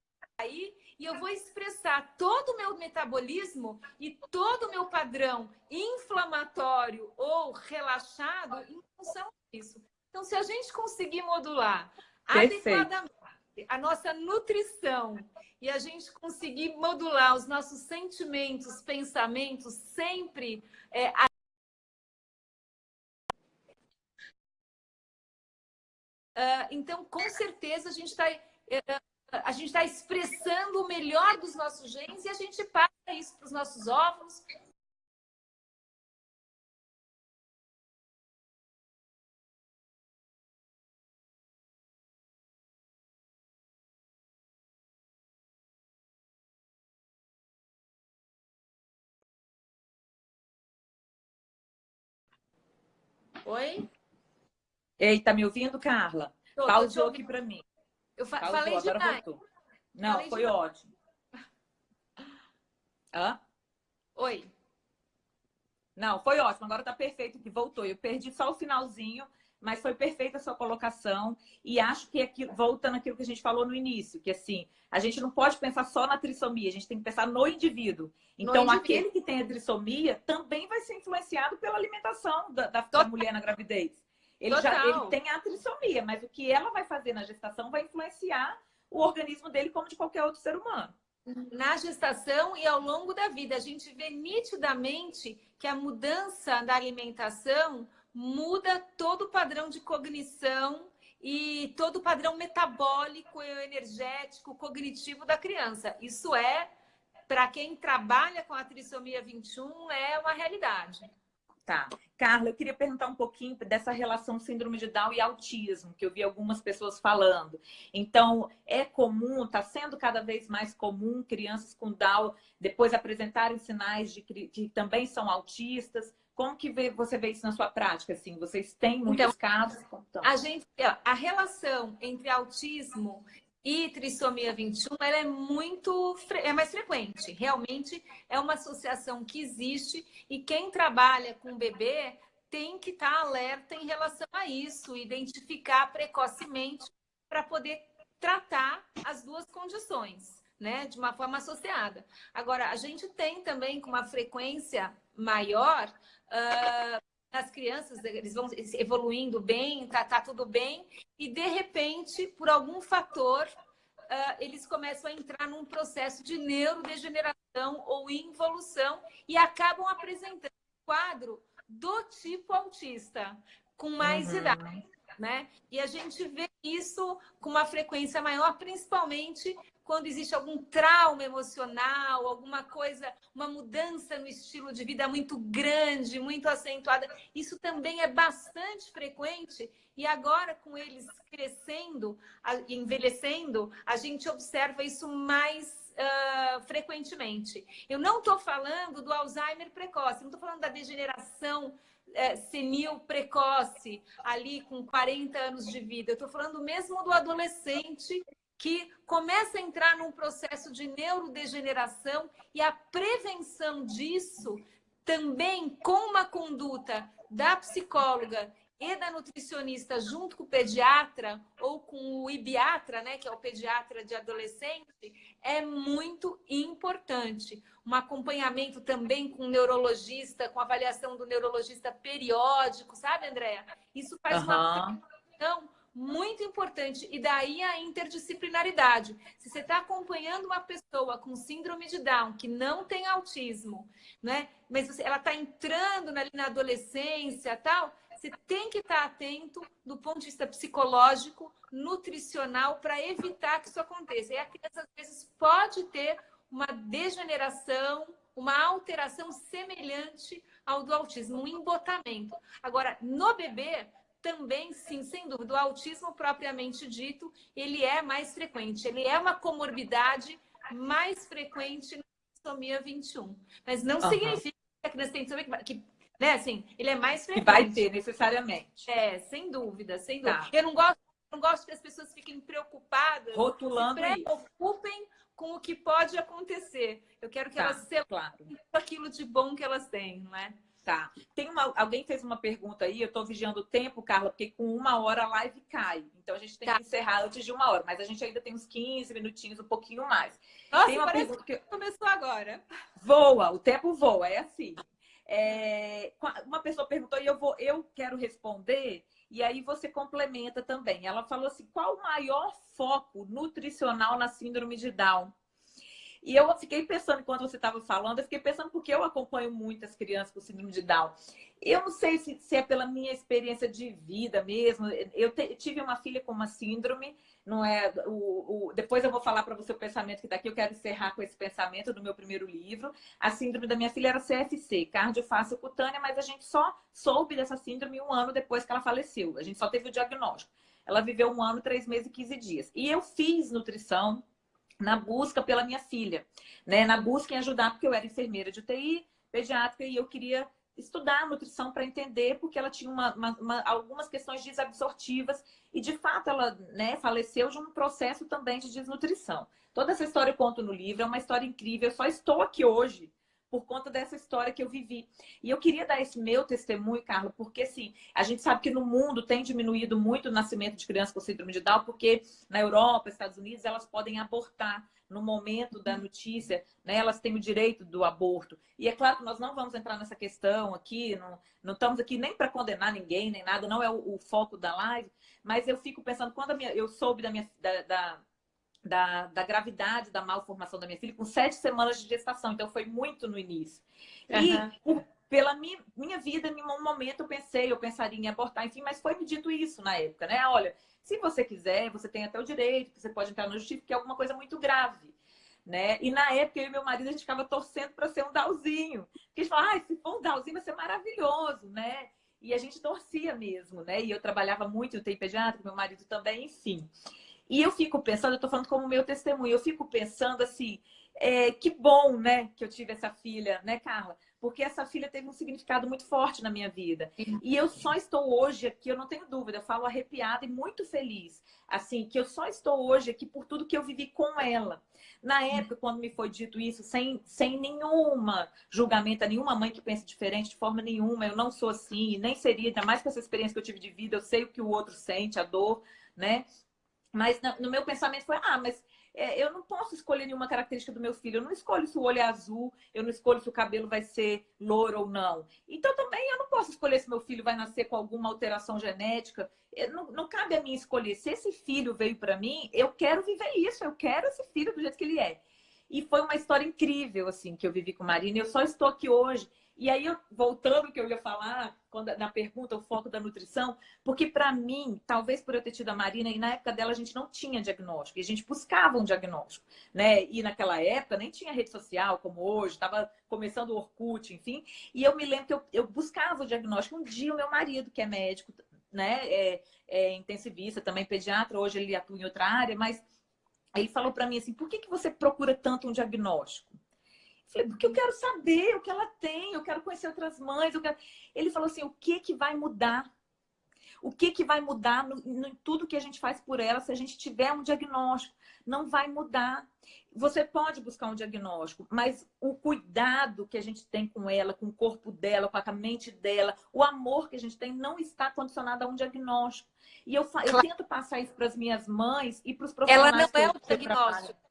Speaker 2: e eu vou expressar todo o meu metabolismo e todo o meu padrão inflamatório ou relaxado em função disso. Então, se a gente conseguir modular Perfeito. adequadamente a nossa nutrição e a gente conseguir modular os nossos sentimentos, pensamentos, sempre é, a... Uh, então, com certeza, a gente está uh, gente está expressando o melhor dos nossos genes e a gente passa isso para os nossos óvulos. Oi?
Speaker 1: Ei, tá me ouvindo, Carla? Tô, Pausou aqui para mim.
Speaker 2: Eu fa Pausou, falei demais. Voltou.
Speaker 1: Não, falei foi demais. ótimo. <laughs> Hã?
Speaker 2: Oi.
Speaker 1: Não, foi ótimo. Agora tá perfeito que voltou. Eu perdi só o finalzinho, mas foi perfeita a sua colocação. E acho que aqui, voltando àquilo que a gente falou no início, que assim, a gente não pode pensar só na trissomia, a gente tem que pensar no indivíduo. Então, no aquele indivíduo. que tem a trissomia também vai ser influenciado pela alimentação da, da mulher na gravidez. Ele Total. já ele tem a trissomia, mas o que ela vai fazer na gestação vai influenciar o organismo dele como de qualquer outro ser humano.
Speaker 2: Na gestação e ao longo da vida, a gente vê nitidamente que a mudança da alimentação muda todo o padrão de cognição e todo o padrão metabólico, energético, cognitivo da criança. Isso é, para quem trabalha com a trissomia 21, é uma realidade.
Speaker 1: Tá. Carla, eu queria perguntar um pouquinho dessa relação síndrome de Down e autismo, que eu vi algumas pessoas falando. Então, é comum, está sendo cada vez mais comum crianças com Down depois apresentarem sinais de que também são autistas. Como que você vê isso na sua prática? Assim, vocês têm muitos então, casos?
Speaker 2: A gente, a relação entre autismo e trissomia 21 ela é muito é mais frequente. Realmente é uma associação que existe e quem trabalha com bebê tem que estar alerta em relação a isso, identificar precocemente para poder tratar as duas condições, né, de uma forma associada. Agora, a gente tem também com uma frequência maior uh, as crianças, eles vão evoluindo bem, tá, tá tudo bem, e de repente, por algum fator, uh, eles começam a entrar num processo de neurodegeneração ou involução e acabam apresentando um quadro do tipo autista, com mais uhum. idade. Né? E a gente vê isso com uma frequência maior, principalmente quando existe algum trauma emocional, alguma coisa, uma mudança no estilo de vida muito grande, muito acentuada. Isso também é bastante frequente e agora com eles crescendo envelhecendo, a gente observa isso mais Uh, frequentemente. Eu não estou falando do Alzheimer precoce, não estou falando da degeneração uh, senil precoce, ali com 40 anos de vida. Eu estou falando mesmo do adolescente que começa a entrar num processo de neurodegeneração e a prevenção disso também com uma conduta da psicóloga e da nutricionista junto com o pediatra ou com o ibiatra, né, que é o pediatra de adolescente, é muito importante. Um acompanhamento também com o neurologista, com avaliação do neurologista periódico, sabe, Andréa? Isso faz uhum. uma questão muito importante. E daí a interdisciplinaridade. Se você está acompanhando uma pessoa com síndrome de Down, que não tem autismo, né? mas ela está entrando ali na adolescência tal, você tem que estar atento do ponto de vista psicológico, nutricional, para evitar que isso aconteça. E a criança, às vezes, pode ter uma degeneração, uma alteração semelhante ao do autismo, um embotamento. Agora, no bebê, também, sim, sem dúvida, o autismo propriamente dito, ele é mais frequente. Ele é uma comorbidade mais frequente na trissomia 21. Mas não uhum. significa que a criança tem que, né, assim, ele é mais frequente.
Speaker 1: vai ter, necessariamente.
Speaker 2: É, sem dúvida, sem dúvida. Tá. Eu não gosto, não gosto que as pessoas fiquem preocupadas.
Speaker 1: Rotulando
Speaker 2: se preocupem
Speaker 1: isso.
Speaker 2: com o que pode acontecer. Eu quero que tá, elas se claro. aquilo de bom que elas têm, não é?
Speaker 1: Tá. Tem uma, alguém fez uma pergunta aí, eu estou vigiando o tempo, Carla, porque com uma hora a live cai. Então a gente tem tá. que encerrar antes de uma hora, mas a gente ainda tem uns 15 minutinhos, um pouquinho mais.
Speaker 2: Nossa, tem uma pergunta que começou agora.
Speaker 1: Voa, o tempo voa, é assim. É... Uma pessoa perguntou e eu vou, eu quero responder, e aí você complementa também. Ela falou assim: qual o maior foco nutricional na síndrome de Down? E eu fiquei pensando, enquanto você estava falando, eu fiquei pensando porque eu acompanho muitas crianças com síndrome de Down. Eu não sei se, se é pela minha experiência de vida mesmo. Eu te, tive uma filha com uma síndrome, não é? O, o depois eu vou falar para você o pensamento que daqui eu quero encerrar com esse pensamento do meu primeiro livro. A síndrome da minha filha era CFC, cardiofácil cutânea, mas a gente só soube dessa síndrome um ano depois que ela faleceu. A gente só teve o diagnóstico. Ela viveu um ano, três meses e 15 dias. E eu fiz nutrição na busca pela minha filha, né? Na busca em ajudar, porque eu era enfermeira de UTI, pediátrica, e eu queria estudar nutrição para entender, porque ela tinha uma, uma, uma, algumas questões desabsortivas e, de fato, ela né, faleceu de um processo também de desnutrição. Toda essa história eu conto no livro, é uma história incrível. Eu só estou aqui hoje por conta dessa história que eu vivi. E eu queria dar esse meu testemunho, Carla, porque assim, a gente sabe que no mundo tem diminuído muito o nascimento de crianças com síndrome de Down, porque na Europa, Estados Unidos, elas podem abortar no momento da notícia, né, elas têm o direito do aborto. E é claro que nós não vamos entrar nessa questão aqui, não, não estamos aqui nem para condenar ninguém, nem nada, não é o, o, foco da live, mas eu fico pensando, quando minha, eu soube da minha, da, da da, da, gravidade, da malformação da minha filha, com sete semanas de gestação. Então, foi muito no início. E por, pela minha, minha vida, em um momento eu pensei, eu pensaria em abortar, enfim, mas foi me dito isso na época, né? Olha, se você quiser, você tem até o direito, você pode entrar no justiça, porque é alguma coisa muito grave. Né? E na época, eu e meu marido, a gente ficava torcendo para ser um Dalzinho. Porque a gente falava, ah, se for um Dalzinho, vai ser maravilhoso, né? E a gente torcia mesmo, né? E eu trabalhava muito em UTI pediátrico, meu marido também, enfim. E eu fico pensando, eu estou falando como meu testemunho, eu fico pensando assim, é, que bom, né, que eu tive essa filha, né, Carla? Porque essa filha teve um significado muito forte na minha vida. E eu só estou hoje aqui, eu não tenho dúvida, eu falo arrepiada e muito feliz. Assim, que eu só estou hoje aqui por tudo que eu vivi com ela. Na época, quando me foi dito isso, sem, sem nenhuma julgamento, nenhuma mãe que pense diferente de forma nenhuma, eu não sou assim, nem seria, ainda mais com essa experiência que eu tive de vida, eu sei o que o outro sente, a dor, né? Mas no meu pensamento foi, ah, mas é, eu não posso escolher nenhuma característica do meu filho. Eu não escolho se o olho é azul, eu não escolho se o cabelo vai ser louro ou não. Então também eu não posso escolher se meu filho vai nascer com alguma alteração genética. Não, não cabe a mim escolher. Se esse filho veio para mim, eu quero viver isso, eu quero esse filho do jeito que ele é. E foi uma história incrível, assim, que eu vivi com Marina. Eu só estou aqui hoje e aí, voltando ao que eu ia falar, quando, na pergunta, o foco da nutrição, porque para mim, talvez por eu ter tido a Marina, e na época dela a gente não tinha diagnóstico, e a gente buscava um diagnóstico, né? E naquela época nem tinha rede social como hoje, estava começando o Orkut, enfim. E eu me lembro que eu, eu buscava o diagnóstico. Um dia, o meu marido, que é médico, né? É, é intensivista, também pediatra, hoje ele atua em outra área, mas ele falou para mim assim: por que, que você procura tanto um diagnóstico? Falei, porque eu quero saber o que ela tem, eu quero conhecer outras mães. Quero... Ele falou assim: o que, que vai mudar? O que, que vai mudar no, no, tudo que a gente faz por ela se a gente tiver um diagnóstico? Não vai mudar. Você pode buscar um diagnóstico, mas o cuidado que a gente tem com ela, com o corpo dela, com a mente dela, o amor que a gente tem não está condicionado a um diagnóstico. E eu, eu tento passar isso para as minhas mães e para os profissionais.
Speaker 2: Ela não é o diagnóstico.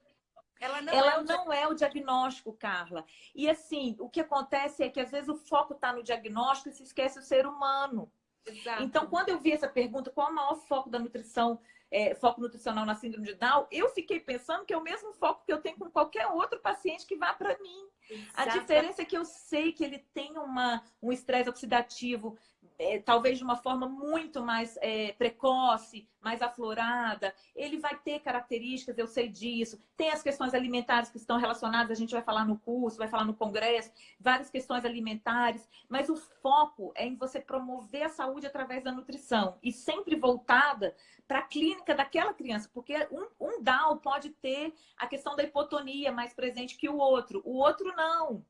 Speaker 1: Ela não, ela é, o não é o diagnóstico, Carla. E assim, o que acontece é que às vezes o foco está no diagnóstico e se esquece o ser humano. Exato. Então, quando eu vi essa pergunta, qual é o maior foco da nutrição, é, foco nutricional na síndrome de Down, eu fiquei pensando que é o mesmo foco que eu tenho com qualquer outro paciente que vá para mim. A diferença é que eu sei que ele tem uma, um estresse oxidativo é, talvez de uma forma muito mais é, precoce, mais aflorada. Ele vai ter características, eu sei disso. Tem as questões alimentares que estão relacionadas, a gente vai falar no curso, vai falar no congresso, várias questões alimentares, mas o foco é em você promover a saúde através da nutrição e sempre voltada para a clínica daquela criança, porque um, um DAO pode ter a questão da hipotonia mais presente que o outro, o outro não.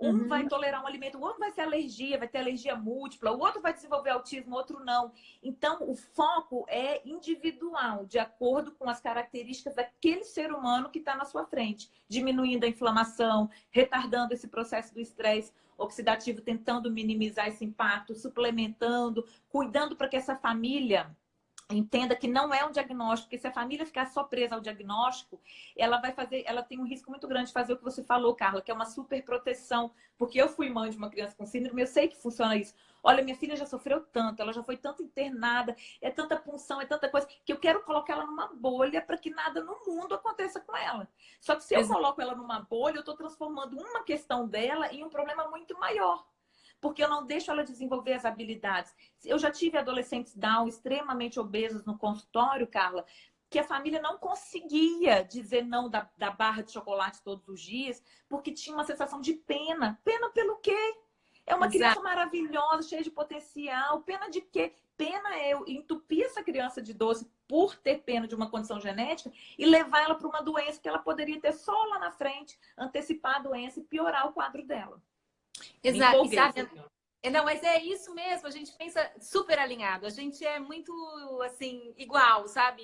Speaker 1: Um uhum. vai tolerar um alimento, o outro vai ser alergia, vai ter alergia múltipla, o outro vai desenvolver autismo, o outro não. Então, o foco é individual, de acordo com as características daquele ser humano que está na sua frente, diminuindo a inflamação, retardando esse processo do estresse oxidativo, tentando minimizar esse impacto, suplementando, cuidando para que essa família entenda que não é um diagnóstico, porque se a família ficar só presa ao diagnóstico, ela vai fazer, ela tem um risco muito grande de fazer o que você falou, Carla, que é uma super proteção, porque eu fui mãe de uma criança com síndrome, eu sei que funciona isso. Olha, minha filha já sofreu tanto, ela já foi tanto internada, é tanta punção, é tanta coisa, que eu quero colocar ela numa bolha para que nada no mundo aconteça com ela. Só que se eu coloco ela numa bolha, eu estou transformando uma questão dela em um problema muito maior porque eu não deixo ela desenvolver as habilidades. Eu já tive adolescentes Down extremamente obesos no consultório, Carla, que a família não conseguia dizer não da, da barra de chocolate todos os dias, porque tinha uma sensação de pena. Pena pelo quê? É uma Exato. criança maravilhosa, cheia de potencial. Pena de quê? Pena é eu entupir essa criança de doce por ter pena de uma condição genética e levar ela para uma doença que ela poderia ter só lá na frente, antecipar a doença e piorar o quadro dela.
Speaker 2: Exato. É, não, mas é isso mesmo, a gente pensa super alinhado, a gente é muito, assim, igual, sabe,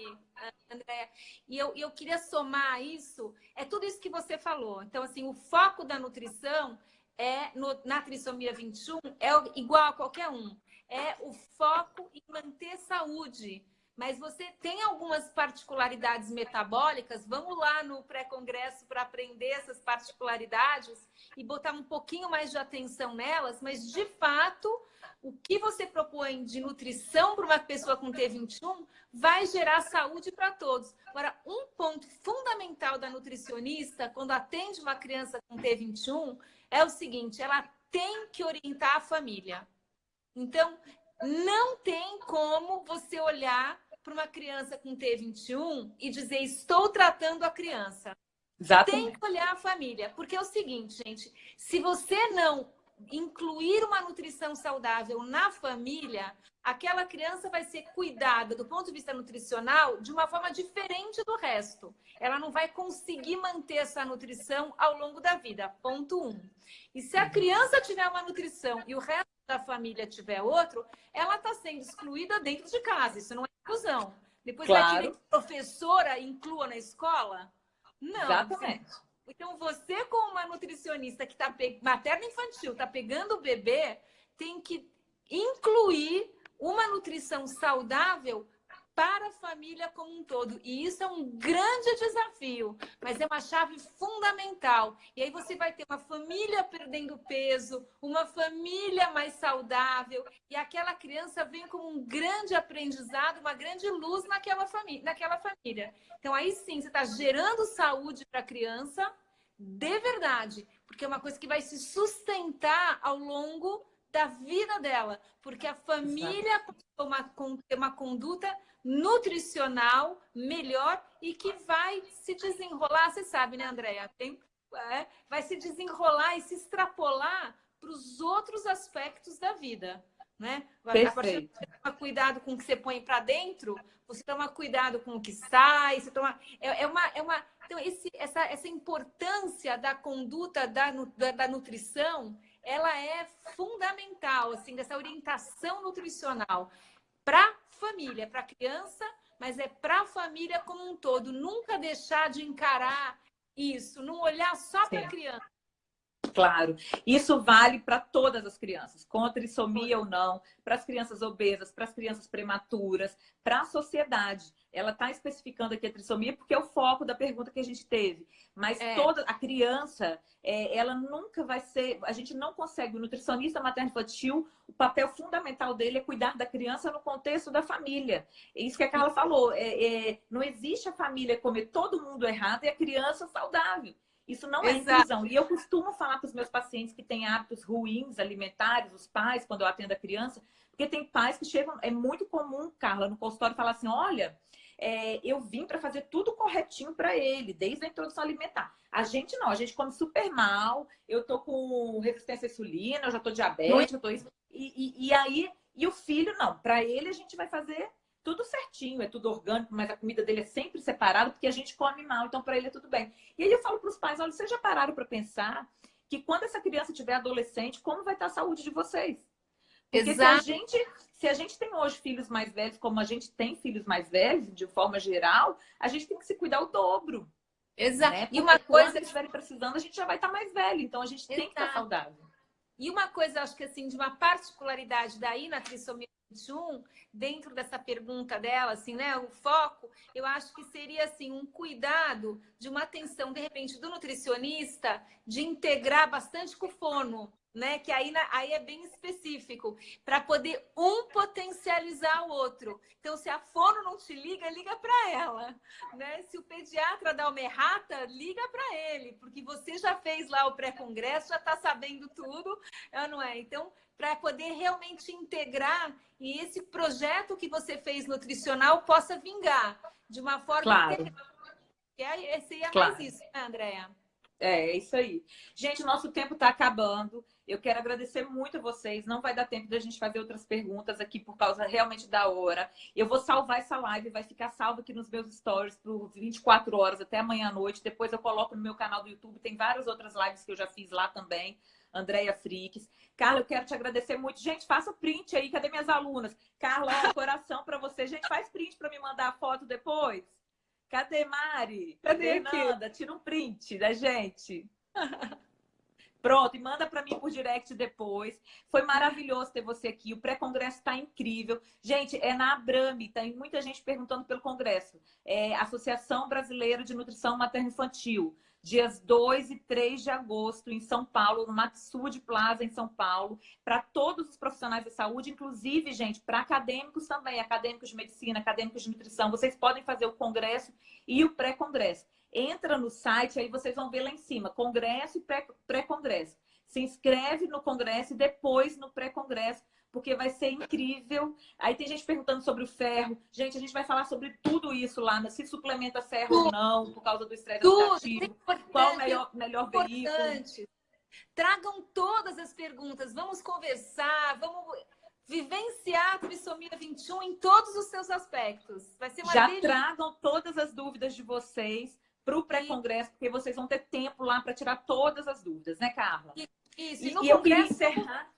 Speaker 2: André? E eu, eu queria somar isso, é tudo isso que você falou. Então, assim, o foco da nutrição é, no, na trissomia 21, é igual a qualquer um. É o foco em manter saúde, mas você tem algumas particularidades metabólicas. Vamos lá no pré-congresso para aprender essas particularidades e botar um pouquinho mais de atenção nelas, mas de fato, o que você propõe de nutrição para uma pessoa com T21 vai gerar saúde para todos. Agora, um ponto fundamental da nutricionista, quando atende uma criança com T21, é o seguinte: ela tem que orientar a família. Então, não tem como você olhar para uma criança com T21 e dizer estou tratando a criança. Exatamente. Tem que olhar a família, porque é o seguinte, gente, se você não incluir uma nutrição saudável na família, aquela criança vai ser cuidada do ponto de vista nutricional de uma forma diferente do resto. Ela não vai conseguir manter essa nutrição ao longo da vida. Ponto um. E se a criança tiver uma nutrição e o resto da família tiver outro, ela está sendo excluída dentro de casa. Isso não é inclusão. Depois claro. vai querer que a professora inclua na escola? Não.
Speaker 1: Exatamente.
Speaker 2: Então, você, como uma nutricionista que está materna infantil, está pegando o bebê, tem que incluir uma nutrição saudável para a família como um todo. E isso é um grande desafio, mas é uma chave fundamental. E aí você vai ter uma família perdendo peso, uma família mais saudável, e aquela criança vem como um grande aprendizado, uma grande luz naquela família. Naquela família. Então aí sim, você está gerando saúde para a criança de verdade, porque é uma coisa que vai se sustentar ao longo da vida dela, porque a família tem uma, uma conduta nutricional melhor e que vai se desenrolar, você sabe, né, Andréia? Tem, é, vai se desenrolar e se extrapolar para os outros aspectos da vida. Né?
Speaker 1: Perfeito.
Speaker 2: Você toma cuidado com o que você põe para dentro, você toma cuidado com o que sai, você toma. É, é uma, é uma... Então, esse, essa, essa importância da conduta da, da, da nutrição, ela é fundamental, assim, dessa orientação nutricional para família, para a criança, mas é para a família como um todo. Nunca deixar de encarar isso, não olhar só para a criança.
Speaker 1: Claro, isso vale para todas as crianças, com trissomia ou não, para as crianças obesas, para as crianças prematuras, para a sociedade ela está especificando aqui a trissomia porque é o foco da pergunta que a gente teve. Mas é. toda a criança, é, ela nunca vai ser... A gente não consegue, o nutricionista materno-infantil, o papel fundamental dele é cuidar da criança no contexto da família. É isso que a Carla falou. É, é, não existe a família comer todo mundo errado e a criança saudável. Isso não é Exato. inclusão. E eu costumo falar para os meus pacientes que têm hábitos ruins alimentares, os pais, quando eu atendo a criança, porque tem pais que chegam, é muito comum, Carla, no consultório falar assim: olha, é, eu vim para fazer tudo corretinho para ele, desde a introdução alimentar. A gente não, a gente come super mal, eu tô com resistência à insulina, eu já tô diabética, eu tô isso. E, e, e aí, e o filho não, para ele a gente vai fazer tudo certinho, é tudo orgânico, mas a comida dele é sempre separada porque a gente come mal, então para ele é tudo bem. E aí eu falo para os pais, olha, vocês já pararam para pensar que quando essa criança tiver adolescente, como vai estar a saúde de vocês? Porque Exato. se a gente se a gente tem hoje filhos mais velhos, como a gente tem filhos mais velhos, de forma geral, a gente tem que se cuidar o dobro.
Speaker 2: Exato. Né? E uma coisa
Speaker 1: que eles estiverem precisando, a gente já vai estar mais velho, então a gente Exato. tem que estar saudável.
Speaker 2: E uma coisa, acho que assim, de uma particularidade daí na trissomia 21, dentro dessa pergunta dela, assim, né, o foco, eu acho que seria assim um cuidado de uma atenção de repente do nutricionista de integrar bastante com o fono, né? Que aí, aí é bem específico, para poder um potencializar o outro. Então, se a fono não te liga, liga para ela, né? Se o pediatra dá uma errata, liga para ele, porque você já fez lá o pré-congresso, já está sabendo tudo, não é? Então, para poder realmente integrar e esse projeto que você fez nutricional possa vingar de uma forma
Speaker 1: claro. integral.
Speaker 2: E aí, seria claro. mais isso, né, Andréa?
Speaker 1: É, é isso aí. Gente, nosso tempo está acabando. Eu quero agradecer muito a vocês. Não vai dar tempo da gente fazer outras perguntas aqui por causa realmente da hora. Eu vou salvar essa live, vai ficar salva aqui nos meus stories por 24 horas até amanhã à noite. Depois eu coloco no meu canal do YouTube. Tem várias outras lives que eu já fiz lá também. Andréia Frix. Carla, eu quero te agradecer muito. Gente, faça print aí. Cadê minhas alunas? Carla, coração para você. Gente, faz print para me mandar a foto depois. Cadê Mari? Cadê Fernanda? Tira um print da gente. <laughs> Pronto, e manda para mim por direct depois. Foi maravilhoso ter você aqui. O pré-congresso está incrível. Gente, é na Abrame, tem muita gente perguntando pelo congresso. É Associação Brasileira de Nutrição Materno-Infantil. Dias 2 e 3 de agosto, em São Paulo, no Maxud Plaza, em São Paulo, para todos os profissionais da saúde, inclusive, gente, para acadêmicos também, acadêmicos de medicina, acadêmicos de nutrição. Vocês podem fazer o congresso e o pré-congresso. Entra no site, aí vocês vão ver lá em cima, congresso e pré-congresso. Se inscreve no congresso e depois no pré-congresso, porque vai ser incrível. Aí tem gente perguntando sobre o ferro. Gente, a gente vai falar sobre tudo isso lá, né? se suplementa ferro tudo. ou não, por causa do estresse oxidativo, qual o melhor, melhor veículo.
Speaker 2: Tragam todas as perguntas, vamos conversar, vamos vivenciar a trissomia 21 em todos os seus aspectos. Vai ser uma
Speaker 1: Já delícia. tragam todas as dúvidas de vocês para o pré-congresso, porque vocês vão ter tempo lá para tirar todas as dúvidas, né, Carla?
Speaker 2: Isso, e, e, e eu queria encerrar.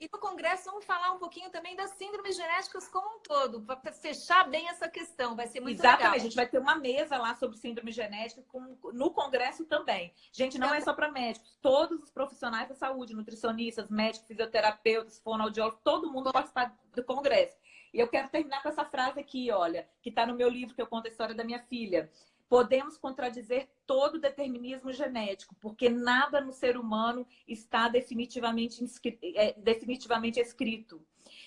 Speaker 2: E no congresso vamos falar um pouquinho também das síndromes genéticas como um todo, para fechar bem essa questão, vai ser muito
Speaker 1: Exatamente.
Speaker 2: legal.
Speaker 1: a gente vai ter uma mesa lá sobre síndrome genética com, no congresso também. Gente, não é, é só para médicos, todos os profissionais da saúde, nutricionistas, médicos, fisioterapeutas, fonoaudiólogos, todo mundo vai participar do congresso. E eu quero terminar com essa frase aqui, olha, que está no meu livro que eu conto a história da minha filha podemos contradizer todo determinismo genético, porque nada no ser humano está definitivamente, é, definitivamente escrito.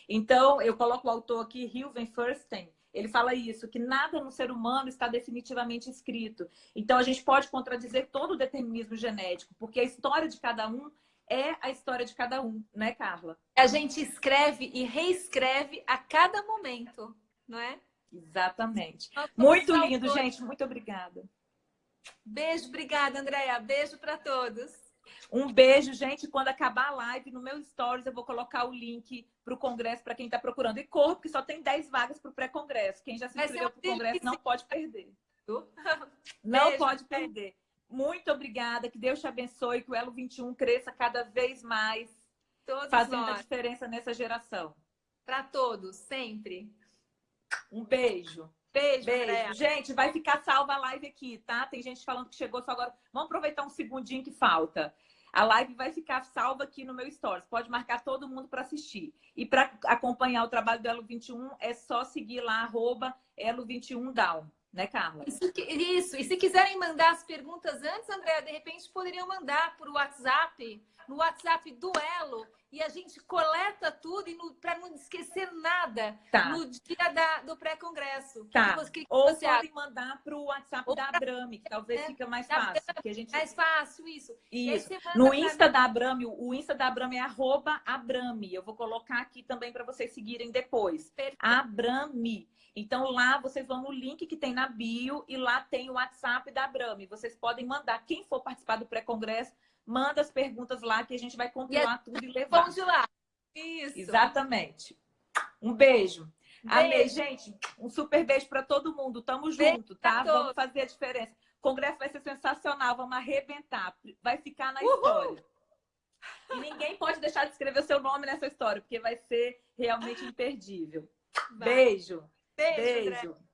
Speaker 1: Então, eu coloco o autor aqui, Hilven Fursten, ele fala isso, que nada no ser humano está definitivamente escrito. Então, a gente pode contradizer todo o determinismo genético, porque a história de cada um é a história de cada um, né, Carla?
Speaker 2: A gente escreve e reescreve a cada momento, não é?
Speaker 1: Exatamente. Muito lindo, gente. Muito obrigada.
Speaker 2: Beijo, obrigada, Andréia. Beijo para todos.
Speaker 1: Um beijo, gente. Quando acabar a live, no meu stories, eu vou colocar o link para o congresso para quem está procurando. E corra, porque só tem 10 vagas para o pré-congresso. Quem já se inscreveu para o congresso não pode perder. <laughs> Não beijo, pode perder. Muito obrigada. Que Deus te abençoe. Que o Elo 21 cresça cada vez mais. Todos fazendo nós. a diferença nessa geração.
Speaker 2: Para todos, sempre.
Speaker 1: Um beijo. Beijo, beijo. Gente, vai ficar salva a live aqui, tá? Tem gente falando que chegou só agora. Vamos aproveitar um segundinho que falta. A live vai ficar salva aqui no meu Stories. Pode marcar todo mundo para assistir. E para acompanhar o trabalho do Elo21, é só seguir lá, arroba Elo21Down. Né, Carla?
Speaker 2: Isso, isso. E se quiserem mandar as perguntas antes, André, de repente poderiam mandar por WhatsApp. No WhatsApp do Elo, e a gente coleta tudo para não esquecer nada
Speaker 1: tá.
Speaker 2: no dia da, do pré-congresso.
Speaker 1: Tá. Que, que Ou podem mandar para o WhatsApp Ou da Abrame, que talvez é, fica mais fácil.
Speaker 2: Porque a gente... Mais fácil, isso.
Speaker 1: Isso. No Insta da Abrame, o Insta da Abrame é arroba Abrame. Eu vou colocar aqui também para vocês seguirem depois. Perfeito. Abrame. Então, lá vocês vão no link que tem na bio e lá tem o WhatsApp da Abrame. Vocês podem mandar, quem for participar do pré-congresso, manda as perguntas lá que a gente vai compilar é tudo e levar.
Speaker 2: Vão de lá. Isso.
Speaker 1: Exatamente. Um beijo. beijo. Amei, gente. Um super beijo para todo mundo. Tamo junto, tá? Vamos fazer a diferença. O congresso vai ser sensacional, vamos arrebentar. Vai ficar na Uhul. história. E ninguém pode deixar de escrever o seu nome nessa história, porque vai ser realmente imperdível. Vai. Beijo.
Speaker 2: Beijo. Beijo.